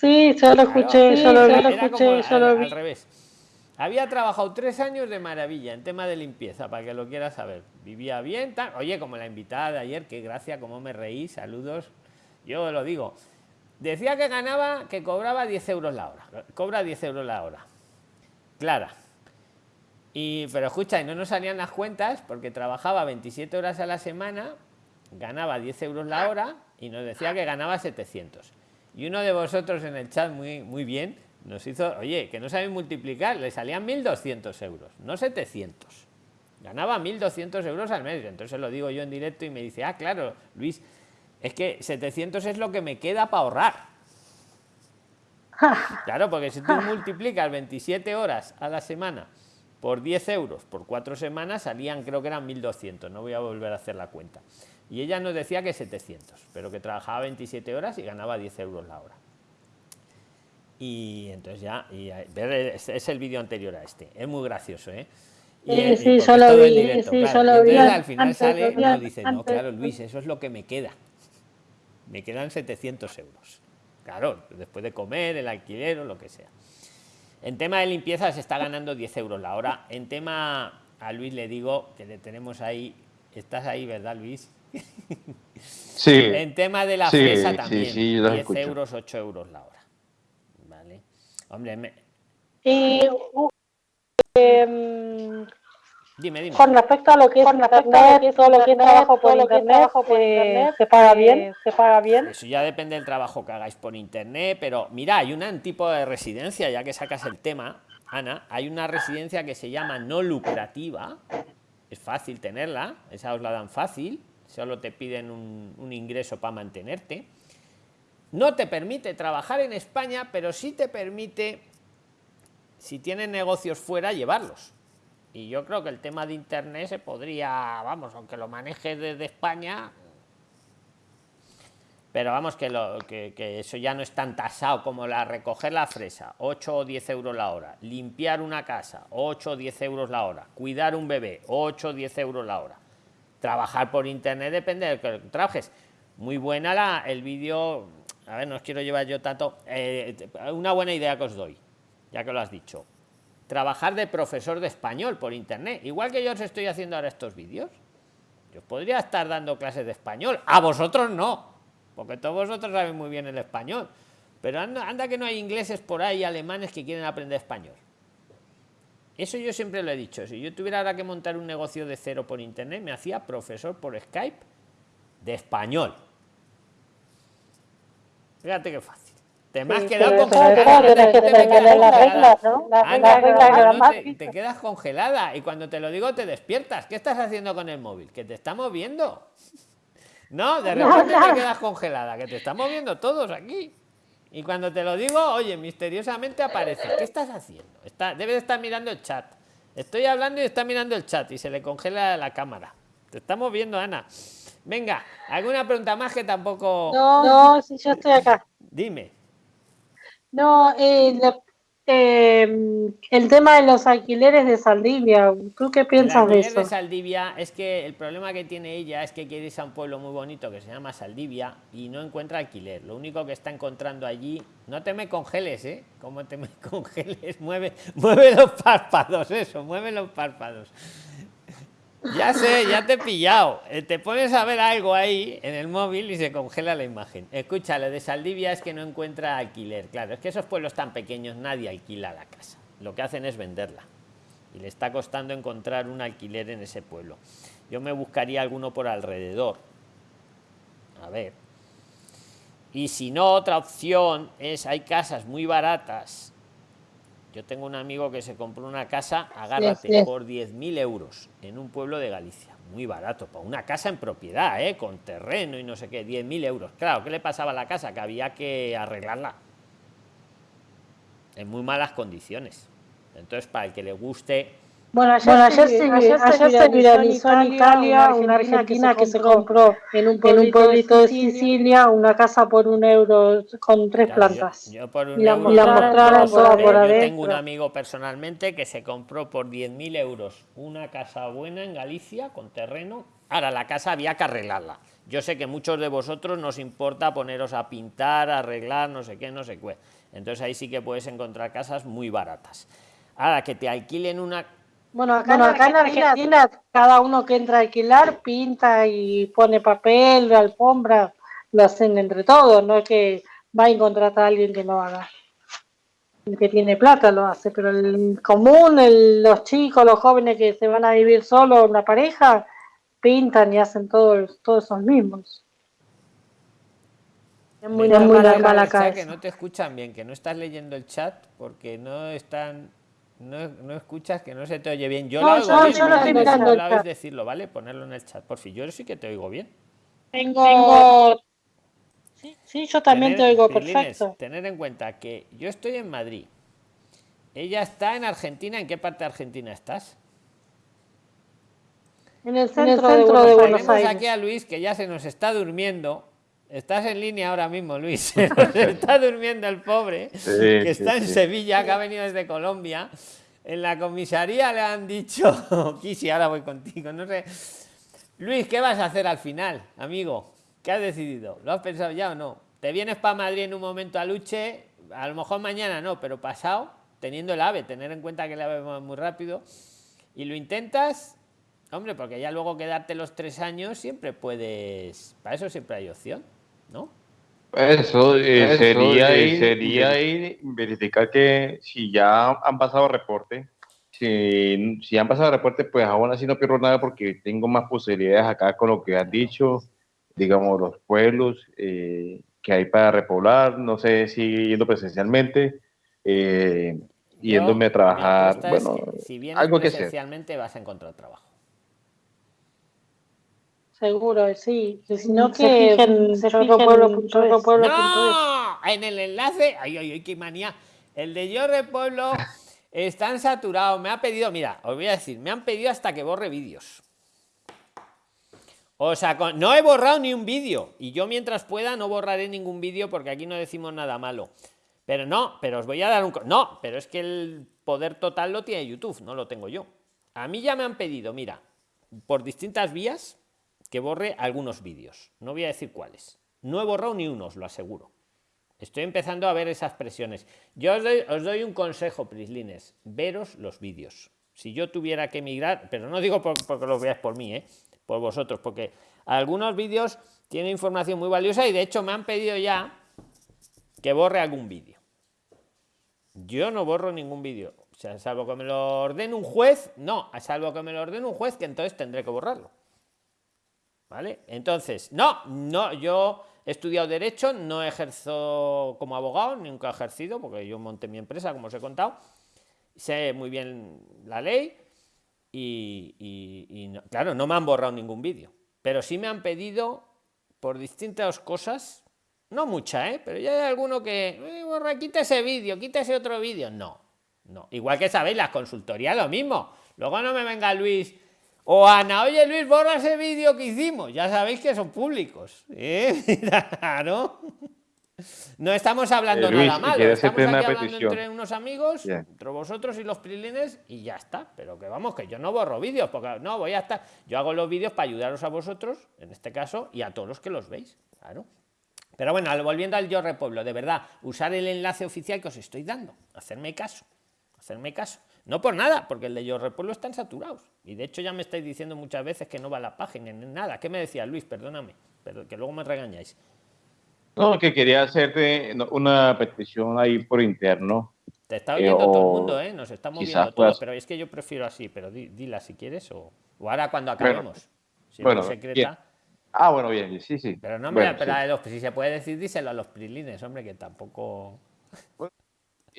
Sí, yo lo escuché, lo, escuché, yo lo vi. Al revés. Había trabajado tres años de maravilla en tema de limpieza, para que lo quieras saber. Vivía bien, tal. Oye, como la invitada de ayer, qué gracia, cómo me reí, saludos. Yo lo digo. Decía que ganaba, que cobraba 10 euros la hora. Cobra 10 euros la hora. Clara. Y, pero escucha, y no nos salían las cuentas porque trabajaba 27 horas a la semana, ganaba 10 euros la hora y nos decía que ganaba 700. Y uno de vosotros en el chat muy, muy bien nos hizo, oye, que no saben multiplicar, le salían 1.200 euros, no 700. Ganaba 1.200 euros al mes. Entonces lo digo yo en directo y me dice, ah, claro, Luis, es que 700 es lo que me queda para ahorrar. Claro, porque si tú multiplicas 27 horas a la semana por 10 euros por cuatro semanas, salían, creo que eran 1.200. No voy a volver a hacer la cuenta. Y ella nos decía que 700, pero que trabajaba 27 horas y ganaba 10 euros la hora. Y entonces ya, y es el vídeo anterior a este, es muy gracioso, ¿eh? Y, sí, solo vi, sí, solo vi. al final sale y dice, no, claro, Luis, eso es lo que me queda. Me quedan 700 euros. Claro, después de comer, el alquiler o lo que sea. En tema de limpieza se está ganando 10 euros la hora. En tema, a Luis le digo que le tenemos ahí, estás ahí, ¿verdad, Luis? Sí. En tema de la fresa también. 10 euros, 8 euros la hora. Vale. Hombre, me... Y, eh, dime, dime. Con respecto a lo que es internet, todo lo que es trabajo por internet, eh, ¿se paga bien? ¿Se paga bien? Eso ya depende del trabajo que hagáis por internet, pero mira, hay un tipo de residencia, ya que sacas el tema, Ana, hay una residencia que se llama no lucrativa, es fácil tenerla, esa os la dan fácil, solo te piden un, ingreso para mantenerte. No te permite trabajar en España, pero sí te permite, si tienes negocios fuera, llevarlos. Y yo creo que el tema de Internet se podría, vamos, aunque lo maneje desde España, pero vamos, que, lo, que, eso ya no es tan tasado como la recoger la fresa, 8 o 10 euros la hora, limpiar una casa, 8 o 10 euros la hora, cuidar un bebé, 8 o 10 euros la hora trabajar por internet depende del que trabajes. Muy buena la, el vídeo, a ver, no os quiero llevar yo tanto, eh, una buena idea que os doy, ya que lo has dicho. Trabajar de profesor de español por internet, igual que yo os estoy haciendo ahora estos vídeos. Yo podría estar dando clases de español, a vosotros no, porque todos vosotros saben muy bien el español. Pero anda, anda que no hay ingleses por ahí, alemanes que quieren aprender español. Eso yo siempre lo he dicho. Si yo tuviera ahora que montar un negocio de cero por internet, me hacía profesor por Skype de español. Fíjate qué fácil. Te me has quedado congelada. Te quedas congelada y cuando te lo digo te despiertas. ¿Qué estás haciendo con el móvil? Que te estamos viendo. No, de repente te quedas congelada, que te estamos viendo todos aquí. Y cuando te lo digo, oye, misteriosamente aparece. ¿Qué estás haciendo? Está, debe de estar mirando el chat. Estoy hablando y está mirando el chat y se le congela la cámara. Te estamos viendo, Ana. Venga, ¿alguna pregunta más que tampoco...? No, no, si yo estoy acá. Dime. No, eh, Em, el tema de los alquileres de Saldivia, ¿tú qué piensas de eso? de Saldivia es que el problema que tiene ella es que quiere irse a un pueblo muy bonito que se llama Saldivia y no encuentra alquiler. Lo único que está encontrando allí, no te me congeles, ¿eh? Como te me congeles, mueve, mueve los párpados, eso, mueve los párpados. Ya sé, ya te he pillado. Eh, te pones a ver algo ahí en el móvil y se congela la imagen. Escucha, lo de Saldivia es que no encuentra alquiler. Claro, es que esos pueblos tan pequeños nadie alquila la casa. Lo que hacen es venderla. Y le está costando encontrar un alquiler en ese pueblo. Yo me buscaría alguno por alrededor. A ver. Y si no, otra opción es, hay casas muy baratas yo tengo un amigo que se compró una casa, agárrate, por 10.000 euros en un pueblo de Galicia. muy barato, para una casa en propiedad, ¿eh? con terreno y no sé qué, 10.000 euros. Claro, ¿qué le pasaba a la casa? Que había que arreglarla en muy malas condiciones. Entonces, para el que le guste bueno, ayer, se, viralizó en Italia una argentina que se compró en un pueblito, de Sicilia una casa por un euro con tres plantas. Yo, por un y la, mostraron por adentro. tengo un amigo personalmente que se compró por 10.000 euros una casa buena en Galicia con terreno. Ahora, la casa había que arreglarla. Yo sé que muchos de vosotros nos importa poneros a pintar, arreglar, no sé qué, no sé qué. Entonces ahí sí que puedes encontrar casas muy baratas. Ahora, que te alquilen una bueno, acá, en, Argentina, cada uno que entra a alquilar pinta y pone papel, alfombra, lo hacen entre todos, no es que va a contratar a alguien que lo haga. El que tiene plata lo hace, pero el común, los chicos, los jóvenes que se van a vivir solo en la pareja, pintan y hacen todos, todos esos mismos. Es muy, muy la que no te escuchan bien, que no estás leyendo el chat porque no están no, no, escuchas, que no se te oye bien. Yo no, lo oigo bien, decirlo, ¿vale? Ponerlo en el chat, por fin. Yo sí que te oigo bien. Tengo... Sí, yo también te oigo perfecto. Tener en cuenta que yo estoy en Madrid. Ella está en Argentina. ¿En qué parte de Argentina estás? En el centro, de, Buenos, de Buenos Aires. aquí a Luis que ya se nos está durmiendo. Estás en línea ahora mismo, Luis. Está durmiendo el pobre, que está en Sevilla, que ha venido desde Colombia. En la comisaría le han dicho, Kisi, ahora voy contigo, no sé. Luis, ¿qué vas a hacer al final, amigo? ¿Qué has decidido? ¿Lo has pensado ya o no? ¿Te vienes para Madrid en un momento a Luche? A lo mejor mañana no, pero pasado, teniendo el AVE, tener en cuenta que el AVE va muy rápido. Y lo intentas, hombre, porque ya luego quedarte los tres años siempre puedes. Para eso siempre hay opción. ¿No? Eso, eh, sería, ir, sería verificar que si ya han pasado reporte, si, si han pasado reporte, pues aún así no pierdo nada porque tengo más posibilidades acá con lo que has dicho, digamos, los pueblos eh, que hay para repoblar, no sé si yendo presencialmente, eh, yéndome a trabajar, bueno, si, si algo presencialmente vas a encontrar trabajo. Seguro, sí. Si no, que fijen, No, en el enlace, ay, ay, ay, qué manía. El de Yo Pueblo están saturados. Me ha pedido, mira, os voy a decir, me han pedido hasta que borre vídeos. O sea, no he borrado ni un vídeo. Y yo mientras pueda no borraré ningún vídeo porque aquí no decimos nada malo. Pero no, pero os voy a dar un... No, pero es que el poder total lo tiene YouTube, no lo tengo yo. A mí ya me han pedido, mira, por distintas vías, que borre algunos vídeos. No voy a decir cuáles. No he borrado ni uno, os lo aseguro. Estoy empezando a ver esas presiones. Yo os doy, un consejo, Prislines. Veros los vídeos. Si yo tuviera que emigrar, pero no digo porque lo veáis por mí, ¿eh? por vosotros, porque algunos vídeos tienen información muy valiosa y de hecho me han pedido ya que borre algún vídeo. Yo no borro ningún vídeo. O sea, salvo que me lo ordene un juez, no, salvo que me lo ordene un juez, que entonces tendré que borrarlo. ¿Vale? Entonces, no, no, yo he estudiado Derecho, no ejerzo como abogado, nunca he ejercido, porque yo monté mi empresa, como os he contado. Sé muy bien la ley y, claro, no me han borrado ningún vídeo. Pero sí me han pedido por distintas cosas, no mucha, ¿eh? pero ya hay alguno que, borra, quita ese vídeo, quita ese otro vídeo. No, no. Igual que sabéis, las consultorías lo mismo. Luego no me venga Luis o Ana, oye Luis, borra ese vídeo que hicimos. Ya sabéis que son públicos. ¿eh? Claro. No estamos hablando eh, nada malo. Estamos aquí hablando entre unos amigos, entre vosotros y los prilines, y ya está. Pero que vamos, que yo no borro vídeos, porque no voy a estar. Yo hago los vídeos para ayudaros a vosotros, en este caso, y a todos los que los veis. Claro. Pero bueno, volviendo al Yo Repueblo, de verdad, usar el enlace oficial que os estoy dando, hacerme caso, hacerme caso. No por nada, porque el de Yo Repueblo están saturados. Y de hecho ya me estáis diciendo muchas veces que no va a la página, ni nada. ¿Qué me decía Luis? Perdóname, pero que luego me regañáis. No, que quería hacerte una petición ahí por interno. Te está oyendo todo el mundo, ¿eh? Nos estamos viendo todos, pero es que yo prefiero así, pero dila si quieres o, ahora cuando acabemos. si bueno, secreta. Ah, bueno, bien, sí, sí. Pero no me bueno, si se puede decir, díselo a los prilines, hombre, que tampoco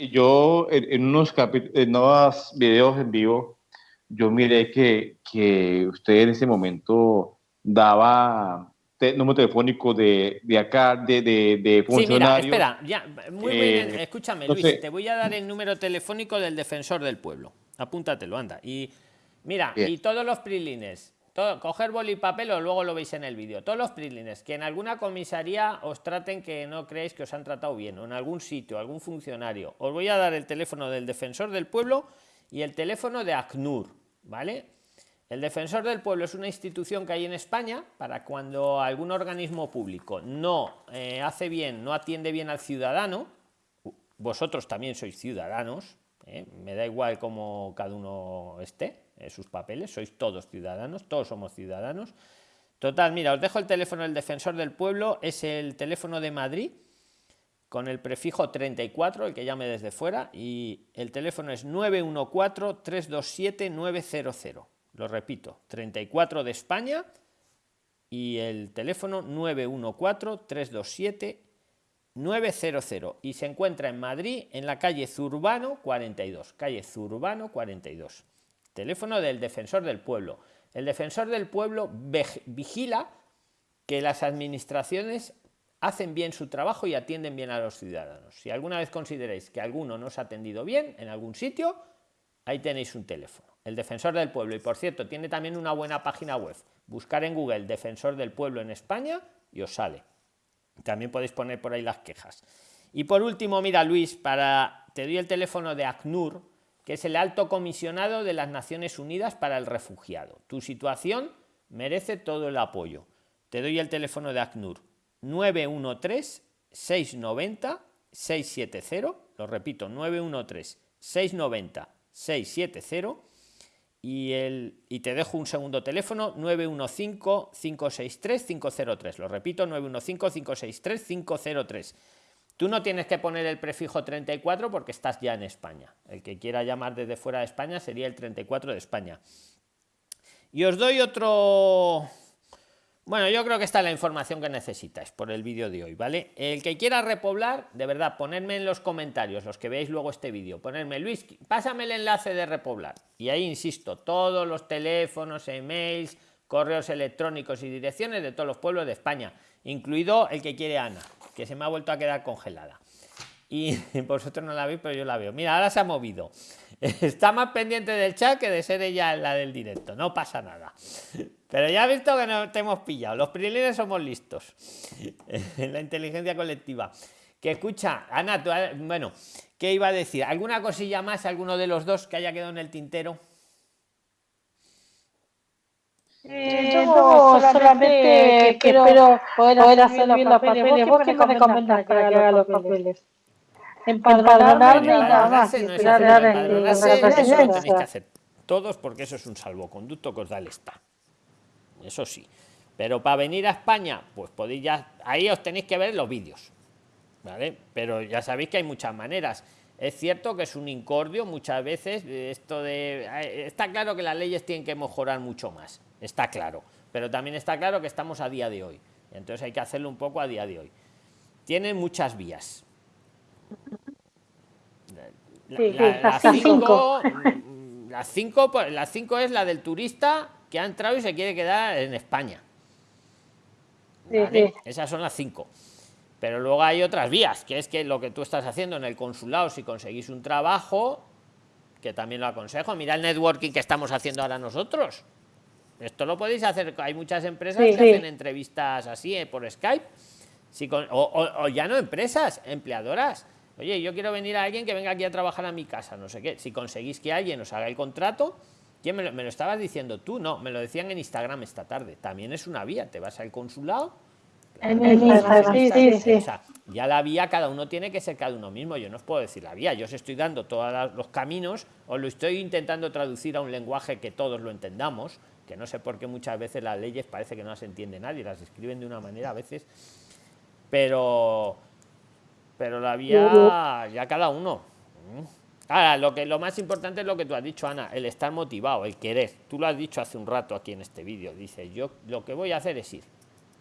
yo en, unos, en unos videos en vivo yo miré que, que usted en ese momento daba número telefónico de, de acá, de, de, de funcionario. Sí, mira, espera, ya, muy bien, eh, escúchame, Luis, te voy a dar el número telefónico del defensor del pueblo. Apúntatelo, anda. Y mira, y todos los prilines, coger boli y papel o luego lo veis en el vídeo. Todos los prilines, que en alguna comisaría os traten que no creéis que os han tratado bien, o en algún sitio, algún funcionario. Os voy a dar el teléfono del defensor del pueblo y el teléfono de ACNUR, ¿vale? El defensor del pueblo es una institución que hay en España para cuando algún organismo público no eh, hace bien, no atiende bien al ciudadano, vosotros también sois ciudadanos, ¿eh? me da igual cómo cada uno esté, en sus papeles, sois todos ciudadanos, todos somos ciudadanos. Total, mira, os dejo el teléfono del defensor del pueblo, es el teléfono de Madrid, con el prefijo 34, el que llame desde fuera, y el teléfono es 914-327-900. Lo repito, 34 de España y el teléfono 914-327-900. Y se encuentra en Madrid, en la calle Zurbano 42. Calle Zurbano 42. Teléfono del defensor del pueblo. El defensor del pueblo vigila que las administraciones hacen bien su trabajo y atienden bien a los ciudadanos. Si alguna vez consideráis que alguno no os ha atendido bien en algún sitio, ahí tenéis un teléfono el defensor del pueblo. Y por cierto, tiene también una buena página web. Buscar en Google defensor del pueblo en España y os sale. También podéis poner por ahí las quejas. Y por último, mira Luis, para te doy el teléfono de ACNUR, que es el alto comisionado de las Naciones Unidas para el Refugiado. Tu situación merece todo el apoyo. Te doy el teléfono de ACNUR 913 690 670, lo repito, 913 690 670 y, y te dejo un segundo teléfono 915-563-503. Lo repito, 915-563-503. Tú no tienes que poner el prefijo 34 porque estás ya en España. El que quiera llamar desde fuera de España sería el 34 de España. Y os doy otro bueno, yo creo que está la información que necesitáis por el vídeo de hoy, ¿vale? El que quiera repoblar, de verdad, ponedme en los comentarios, los que veáis luego este vídeo, ponerme, Luis, pásame el enlace de repoblar. Y ahí insisto, todos los teléfonos, emails, correos electrónicos y direcciones de todos los pueblos de España, incluido el que quiere Ana, que se me ha vuelto a quedar congelada. Y vosotros no la veis, pero yo la veo. Mira, ahora se ha movido. Está más pendiente del chat que de ser ella la del directo. No pasa nada. Pero ya he visto que no te hemos pillado. Los prilines somos listos. la inteligencia colectiva. Que escucha, Ana, bueno, ¿qué iba a decir? ¿Alguna cosilla más, alguno de los dos que haya quedado en el tintero? Eh, yo solamente, que espero poder, hacer los papeles. ¿Vos qué me recomendás que haga los papeles? Empadronarme y nada más. tenéis que hacer todos porque eso es un salvoconducto que os da el Estado eso sí. Pero para venir a España, pues podéis ya, ahí os tenéis que ver los vídeos, ¿vale? Pero ya sabéis que hay muchas maneras. Es cierto que es un incordio muchas veces, esto de... Eh, está claro que las leyes tienen que mejorar mucho más, está claro. Pero también está claro que estamos a día de hoy. Entonces hay que hacerlo un poco a día de hoy. Tienen muchas vías. las cinco, las cinco, las cinco es la del turista que ha entrado y se quiere quedar en España. Esas son las cinco. Pero luego hay otras vías, que es que lo que tú estás haciendo en el consulado, si conseguís un trabajo, que también lo aconsejo, mira el networking que estamos haciendo ahora nosotros. Esto lo podéis hacer, hay muchas empresas que hacen entrevistas así eh, por Skype, si o, ya no empresas, empleadoras. Oye, yo quiero venir a alguien que venga aquí a trabajar a mi casa, no sé qué. Si conseguís que alguien os haga el contrato, ¿Quién me lo, estabas diciendo tú? No, me lo decían en Instagram esta tarde. También es una vía. Te vas al consulado. Ya la vía cada uno tiene que ser cada uno mismo. Yo no os puedo decir la vía. Yo os estoy dando todos los caminos, os lo estoy intentando traducir a un lenguaje que todos lo entendamos, que no sé por qué muchas veces las leyes parece que no las entiende nadie, las escriben de una manera a veces, pero, pero la vía ya cada uno. Ahora, lo, que, lo más importante es lo que tú has dicho, Ana, el estar motivado, el querer. Tú lo has dicho hace un rato aquí en este vídeo. Dice, yo lo que voy a hacer es ir,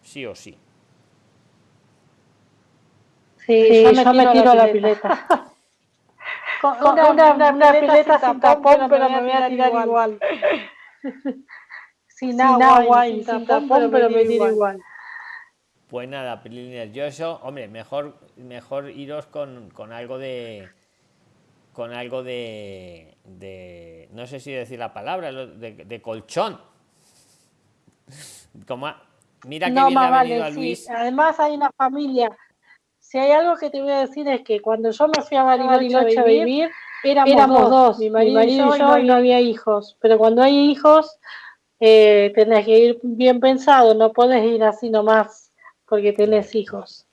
sí o sí. Sí, yo, me, tiro, a la pileta. una, una, pileta, sin tapón, pero me voy a tirar igual. sin, agua, y sin tapón, pero me tiro igual. Pues nada, yo eso, hombre, mejor, mejor iros con, con algo de con algo de, de, no sé si decir la palabra, de, de colchón. Como, mira que bien ha venido a Luis. Además hay una familia. Si hay algo que te voy a decir es que cuando yo me fui a Bariloche, a vivir, éramos, dos, mi marido, y yo, y no, había hijos. Pero cuando hay hijos, eh, tenés que ir bien pensado, no puedes ir así nomás porque tenés hijos.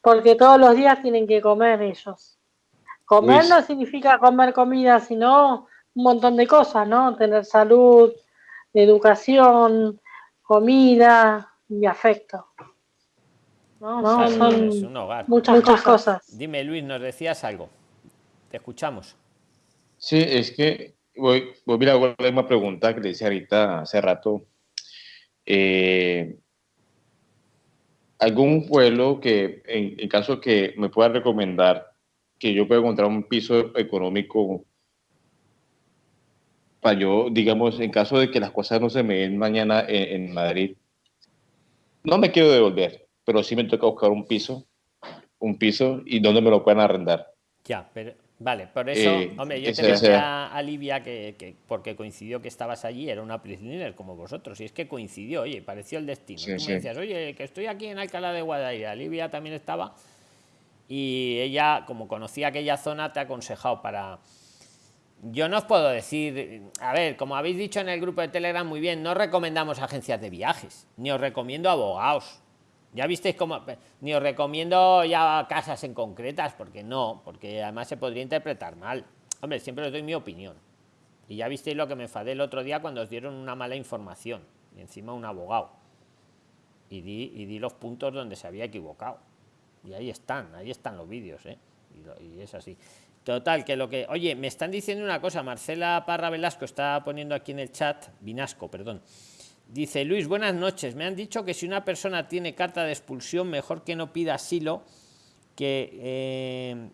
Porque todos los días tienen que comer ellos. Comer no significa comer comida, sino un montón de cosas, ¿no? Tener salud, educación, comida y afecto. ¿No? Son muchas, muchas cosas. Dime, Luis, nos decías algo. Te escuchamos. Sí, es que voy, voy a la misma pregunta que le decía ahorita hace rato. Eh, ¿Algún vuelo que, en, en caso que me pueda recomendar, que yo pueda encontrar un piso económico para yo, digamos, en caso de que las cosas no se me den mañana en, Madrid, no me quiero devolver, pero sí me toca buscar un piso, un piso y donde me lo puedan arrendar. Ya, pero vale, por eso, eh, hombre, yo te decía a Livia que, porque coincidió que estabas allí, era una prisionera como vosotros, y es que coincidió, oye, pareció el destino. Tú me decías, oye, que estoy aquí en Alcalá de Guadaira, Livia también estaba y ella, como conocía aquella zona, te ha aconsejado para... Yo no os puedo decir, a ver, como habéis dicho en el grupo de Telegram, muy bien, no recomendamos agencias de viajes, ni os recomiendo abogados. Ya visteis cómo, ni os recomiendo ya casas en concretas, porque no, porque además se podría interpretar mal. Hombre, siempre os doy mi opinión. Y ya visteis lo que me enfadé el otro día cuando os dieron una mala información, y encima un abogado. Y di, y di los puntos donde se había equivocado y ahí están, ahí están los vídeos, ¿eh? y, es así. Total, que lo que... Oye, me están diciendo una cosa, Marcela Parra Velasco está poniendo aquí en el chat, Vinasco, perdón. Dice, Luis, buenas noches. Me han dicho que si una persona tiene carta de expulsión, mejor que no pida asilo, que... Eh,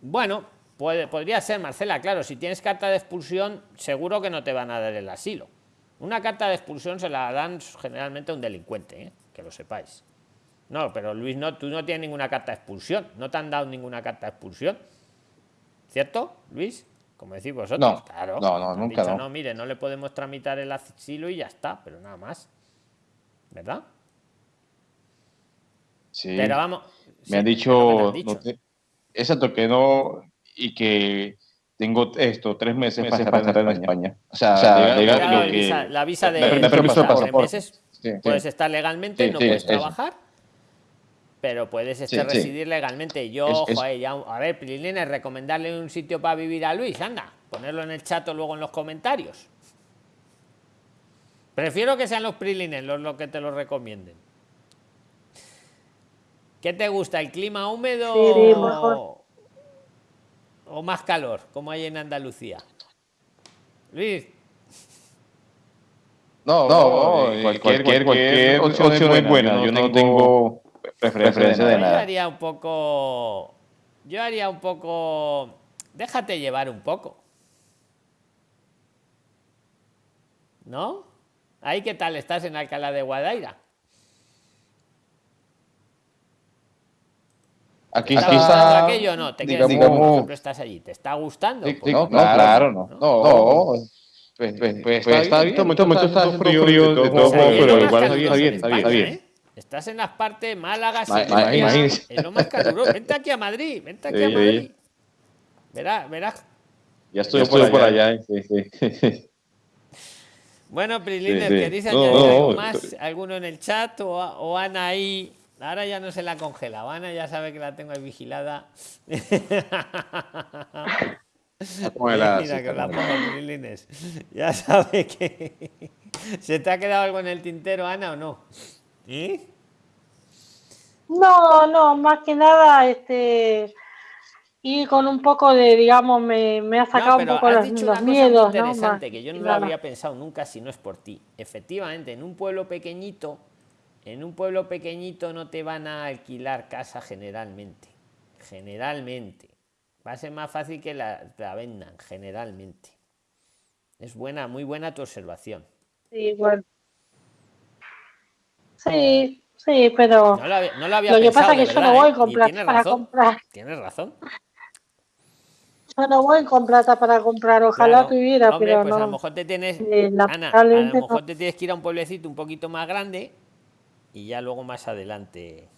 bueno, puede, podría ser, Marcela, claro, si tienes carta de expulsión, seguro que no te van a dar el asilo. Una carta de expulsión se la dan generalmente a un delincuente, ¿eh? que lo sepáis. No, pero Luis, no, tú no tienes ninguna carta de expulsión. No te han dado ninguna carta de expulsión. ¿Cierto, Luis? Como decís vosotros. No, claro. No, no, nunca. no. mire, no le podemos tramitar el asilo y ya está, pero nada más. ¿Verdad? Sí. Pero vamos. Me han dicho. No exacto, que no. Y que tengo esto, tres meses, para estar en España. O sea, la, visa, de, de pasaporte. Puedes estar legalmente, no puedes trabajar pero puedes este residir legalmente. Yo, a ver, Prilines, recomendarle un sitio para vivir a Luis, anda, ponerlo en el chat o luego en los comentarios. Prefiero que sean los Prilines los, que te lo recomienden. ¿Qué te gusta, el clima húmedo o, más calor, como hay en Andalucía? Luis. No, no, cualquier, cualquier, opción, es buena. Yo no tengo preferencia de nada. Yo haría un poco. Yo haría un poco. Déjate llevar un poco. ¿No? ¿Ahí qué tal estás en Alcalá de Guadaira? Aquí, aquí está. aquello no? ¿Te digamos, digamos, estás allí? ¿Te está gustando? Sí, no, claro, no. No, no. Pues, pues, pues, pues está, bien, está, está, está frío, frío, de todo modo, pero igual está bien, está bien, está bien. Estás en las partes Málaga, es lo más caluroso. Vente aquí a Madrid, vente aquí a Madrid. Verás, verás. Ya estoy, por allá. Sí, sí. Bueno, Priliner, ¿queréis añadir algo más? ¿Alguno en el chat o, o, Ana ahí? Ahora ya no se la congela. Ana ya sabe que la tengo ahí vigilada. Mira que la pongo. Ya sabe que... ¿Se te ha quedado algo en el tintero, Ana, o no? ¿Y? No, no, más que nada, este, y con un poco de, digamos, me, me ha sacado un poco los, los miedos. interesante que yo no lo había pensado nunca si no es por ti. Efectivamente, en un pueblo pequeñito, en un pueblo pequeñito no te van a alquilar casa generalmente. Generalmente. Va a ser más fácil que la, la vendan, generalmente. Es buena, muy buena tu observación. Sí, bueno. Sí, sí, pero No lo había, no lo había lo que pensado, pasa es que yo no voy ¿eh? con plata para razón, comprar. Tienes razón. Yo no voy con plata para comprar, ojalá Claro. tuviera, Hombre, pero pues a lo mejor te tienes, Eh, Ana, a lo mejor no. te tienes que ir a un pueblecito un poquito más grande y ya luego más adelante.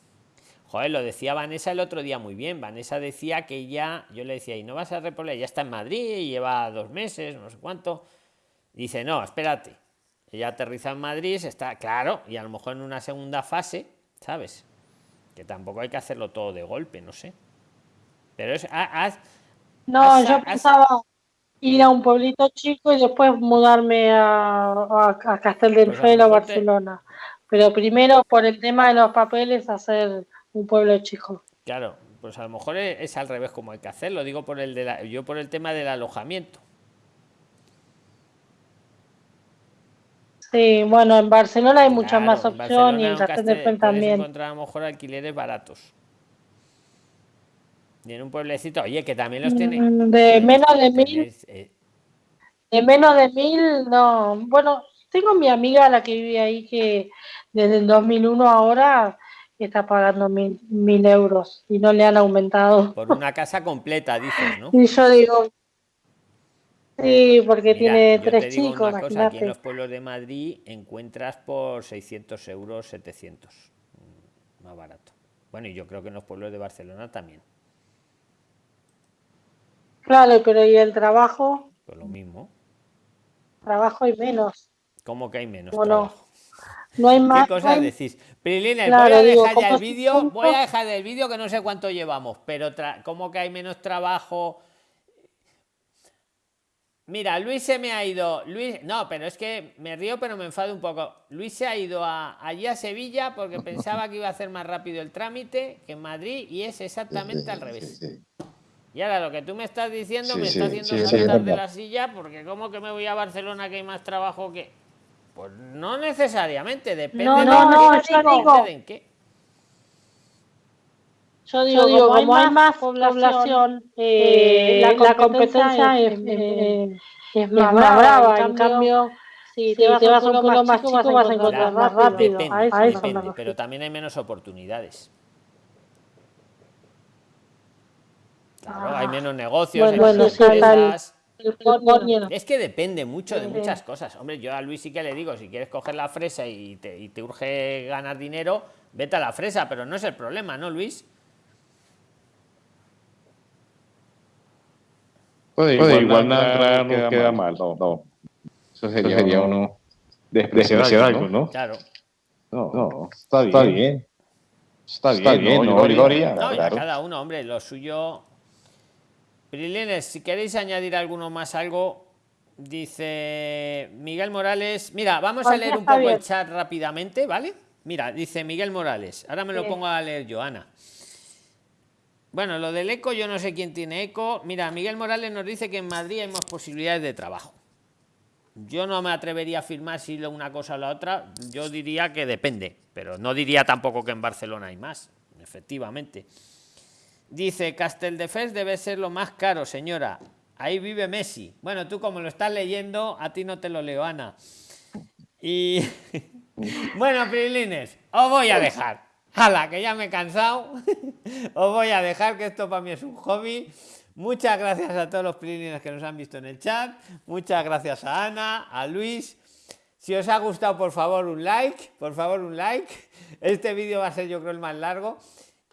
Joder, lo decía Vanessa el otro día muy bien. Vanessa decía que ya, yo le decía, ¿y no vas a repoblar? Ya está en Madrid, lleva dos meses, no sé cuánto. Dice, no, espérate. Ella aterriza en Madrid, está, claro, y a lo mejor en una segunda fase, ¿sabes? Que tampoco hay que hacerlo todo de golpe, no sé. Pero es, haz- No, yo pensaba ir a un pueblito chico y después mudarme a, a, a Castelldefels Pues a Barcelona. Pero primero, por el tema de los papeles, hacer un pueblo chico. Claro, pues a lo mejor es, es al revés como hay que hacerlo. Digo por el de la- yo por el tema del alojamiento. Sí, bueno, en Barcelona hay muchas Claro, más opciones y en Castelldefels también. encontrar a lo mejor alquileres baratos. Y en un pueblecito, oye, que también los tiene. Mm, De menos de mil, eh, de menos de mil, no. Bueno, tengo mi amiga la que vive ahí que desde el 2001 ahora está pagando mil, mil euros y no le han aumentado. por una casa completa, dices, ¿no? Y yo digo, sí, porque Mira, tiene yo te tres digo chicos, una cosa, aquí en los pueblos de Madrid encuentras por 600 euros, 700. mm, Más barato. Bueno, y yo creo que en los pueblos de Barcelona también. Claro, pero ¿y el trabajo? Pues lo mismo. Trabajo y menos. ¿Cómo que hay menos Bueno? No hay ¿Qué más. no cosas hay- decís? Prilines, Claro, voy a digo, dejar ya el vídeo, voy a dejar el vídeo que no sé cuánto llevamos, pero ¿cómo que hay menos trabajo? Mira, Luis se me ha ido. Luis, no, pero es que me río, pero me enfado un poco. Luis se ha ido a, allí a Sevilla porque pensaba que iba a hacer más rápido el trámite que en Madrid y es exactamente al revés. Sí, sí. Y ahora lo que tú me estás diciendo Sí, me sí, está haciendo saltar de la silla porque ¿cómo que me voy a Barcelona que hay más trabajo que...? Pues no necesariamente, depende No, de no, no, digo- de en qué. Yo digo, como, hay más población, eh, la, competencia es, eh, es más brava. En cambio, si te, vas, a un pueblo más chico, vas a encontrar más rápido. Depende, a eso me depende, refiero. pero también hay menos oportunidades. Claro, Ah. hay menos negocios, Bueno, hay bueno, menos el-. El coño. Es que depende mucho de muchas cosas. Hombre, yo a Luis sí que le digo, si quieres coger la fresa y te, y te urge ganar dinero, vete a la fresa, pero no es el problema, ¿no, Luis? Pues Pues igual, igual nada, no queda, queda mal, no, no. Eso sería, sería uno uno despreciar algo, algo, ¿no? Claro. No, No, está bien. está bien. Está bien, Está bien, ¿no? ¿no, Gloria? Gloria? No, y a Claro. cada uno, hombre, lo suyo. Prilines, si queréis añadir alguno más algo, dice Miguel Morales. Mira, vamos a Pues leer un poco el chat rápidamente, ¿vale? Mira, dice Miguel Morales. Ahora me lo pongo a leer yo, Ana. Bueno, lo del eco, yo no sé quién tiene eco. Mira, Miguel Morales nos dice que en Madrid hay más posibilidades de trabajo. Yo no me atrevería a afirmar si lo una cosa o la otra. Yo diría que depende, pero no diría tampoco que en Barcelona hay más, efectivamente. Dice, Casteldefels debe ser lo más caro, señora. Ahí vive Messi. Bueno, tú como lo estás leyendo, a ti no te lo leo, Ana. Y bueno, Prilines, os voy a dejar. ¡Hala! Que ya me he cansado. os voy a dejar, que esto para mí es un hobby. Muchas gracias a todos los Prilines que nos han visto en el chat. Muchas gracias a Ana, a Luis. Si os ha gustado, por favor, un like. Por favor, un like. Este vídeo va a ser, yo creo, el más largo.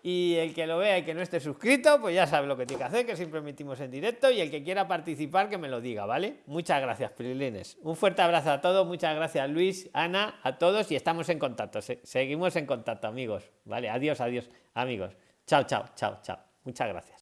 Y el que lo vea y que no esté suscrito, pues ya sabe lo que tiene que hacer, que siempre emitimos en directo. Y el que quiera participar, que me lo diga, ¿vale? Muchas gracias, Prilines. Un fuerte abrazo a todos. Muchas gracias, Luis, Ana, a todos. Y estamos en contacto. Se- seguimos en contacto, amigos. Vale, adiós, adiós, amigos. Chao, chao, chao, chao. Muchas gracias.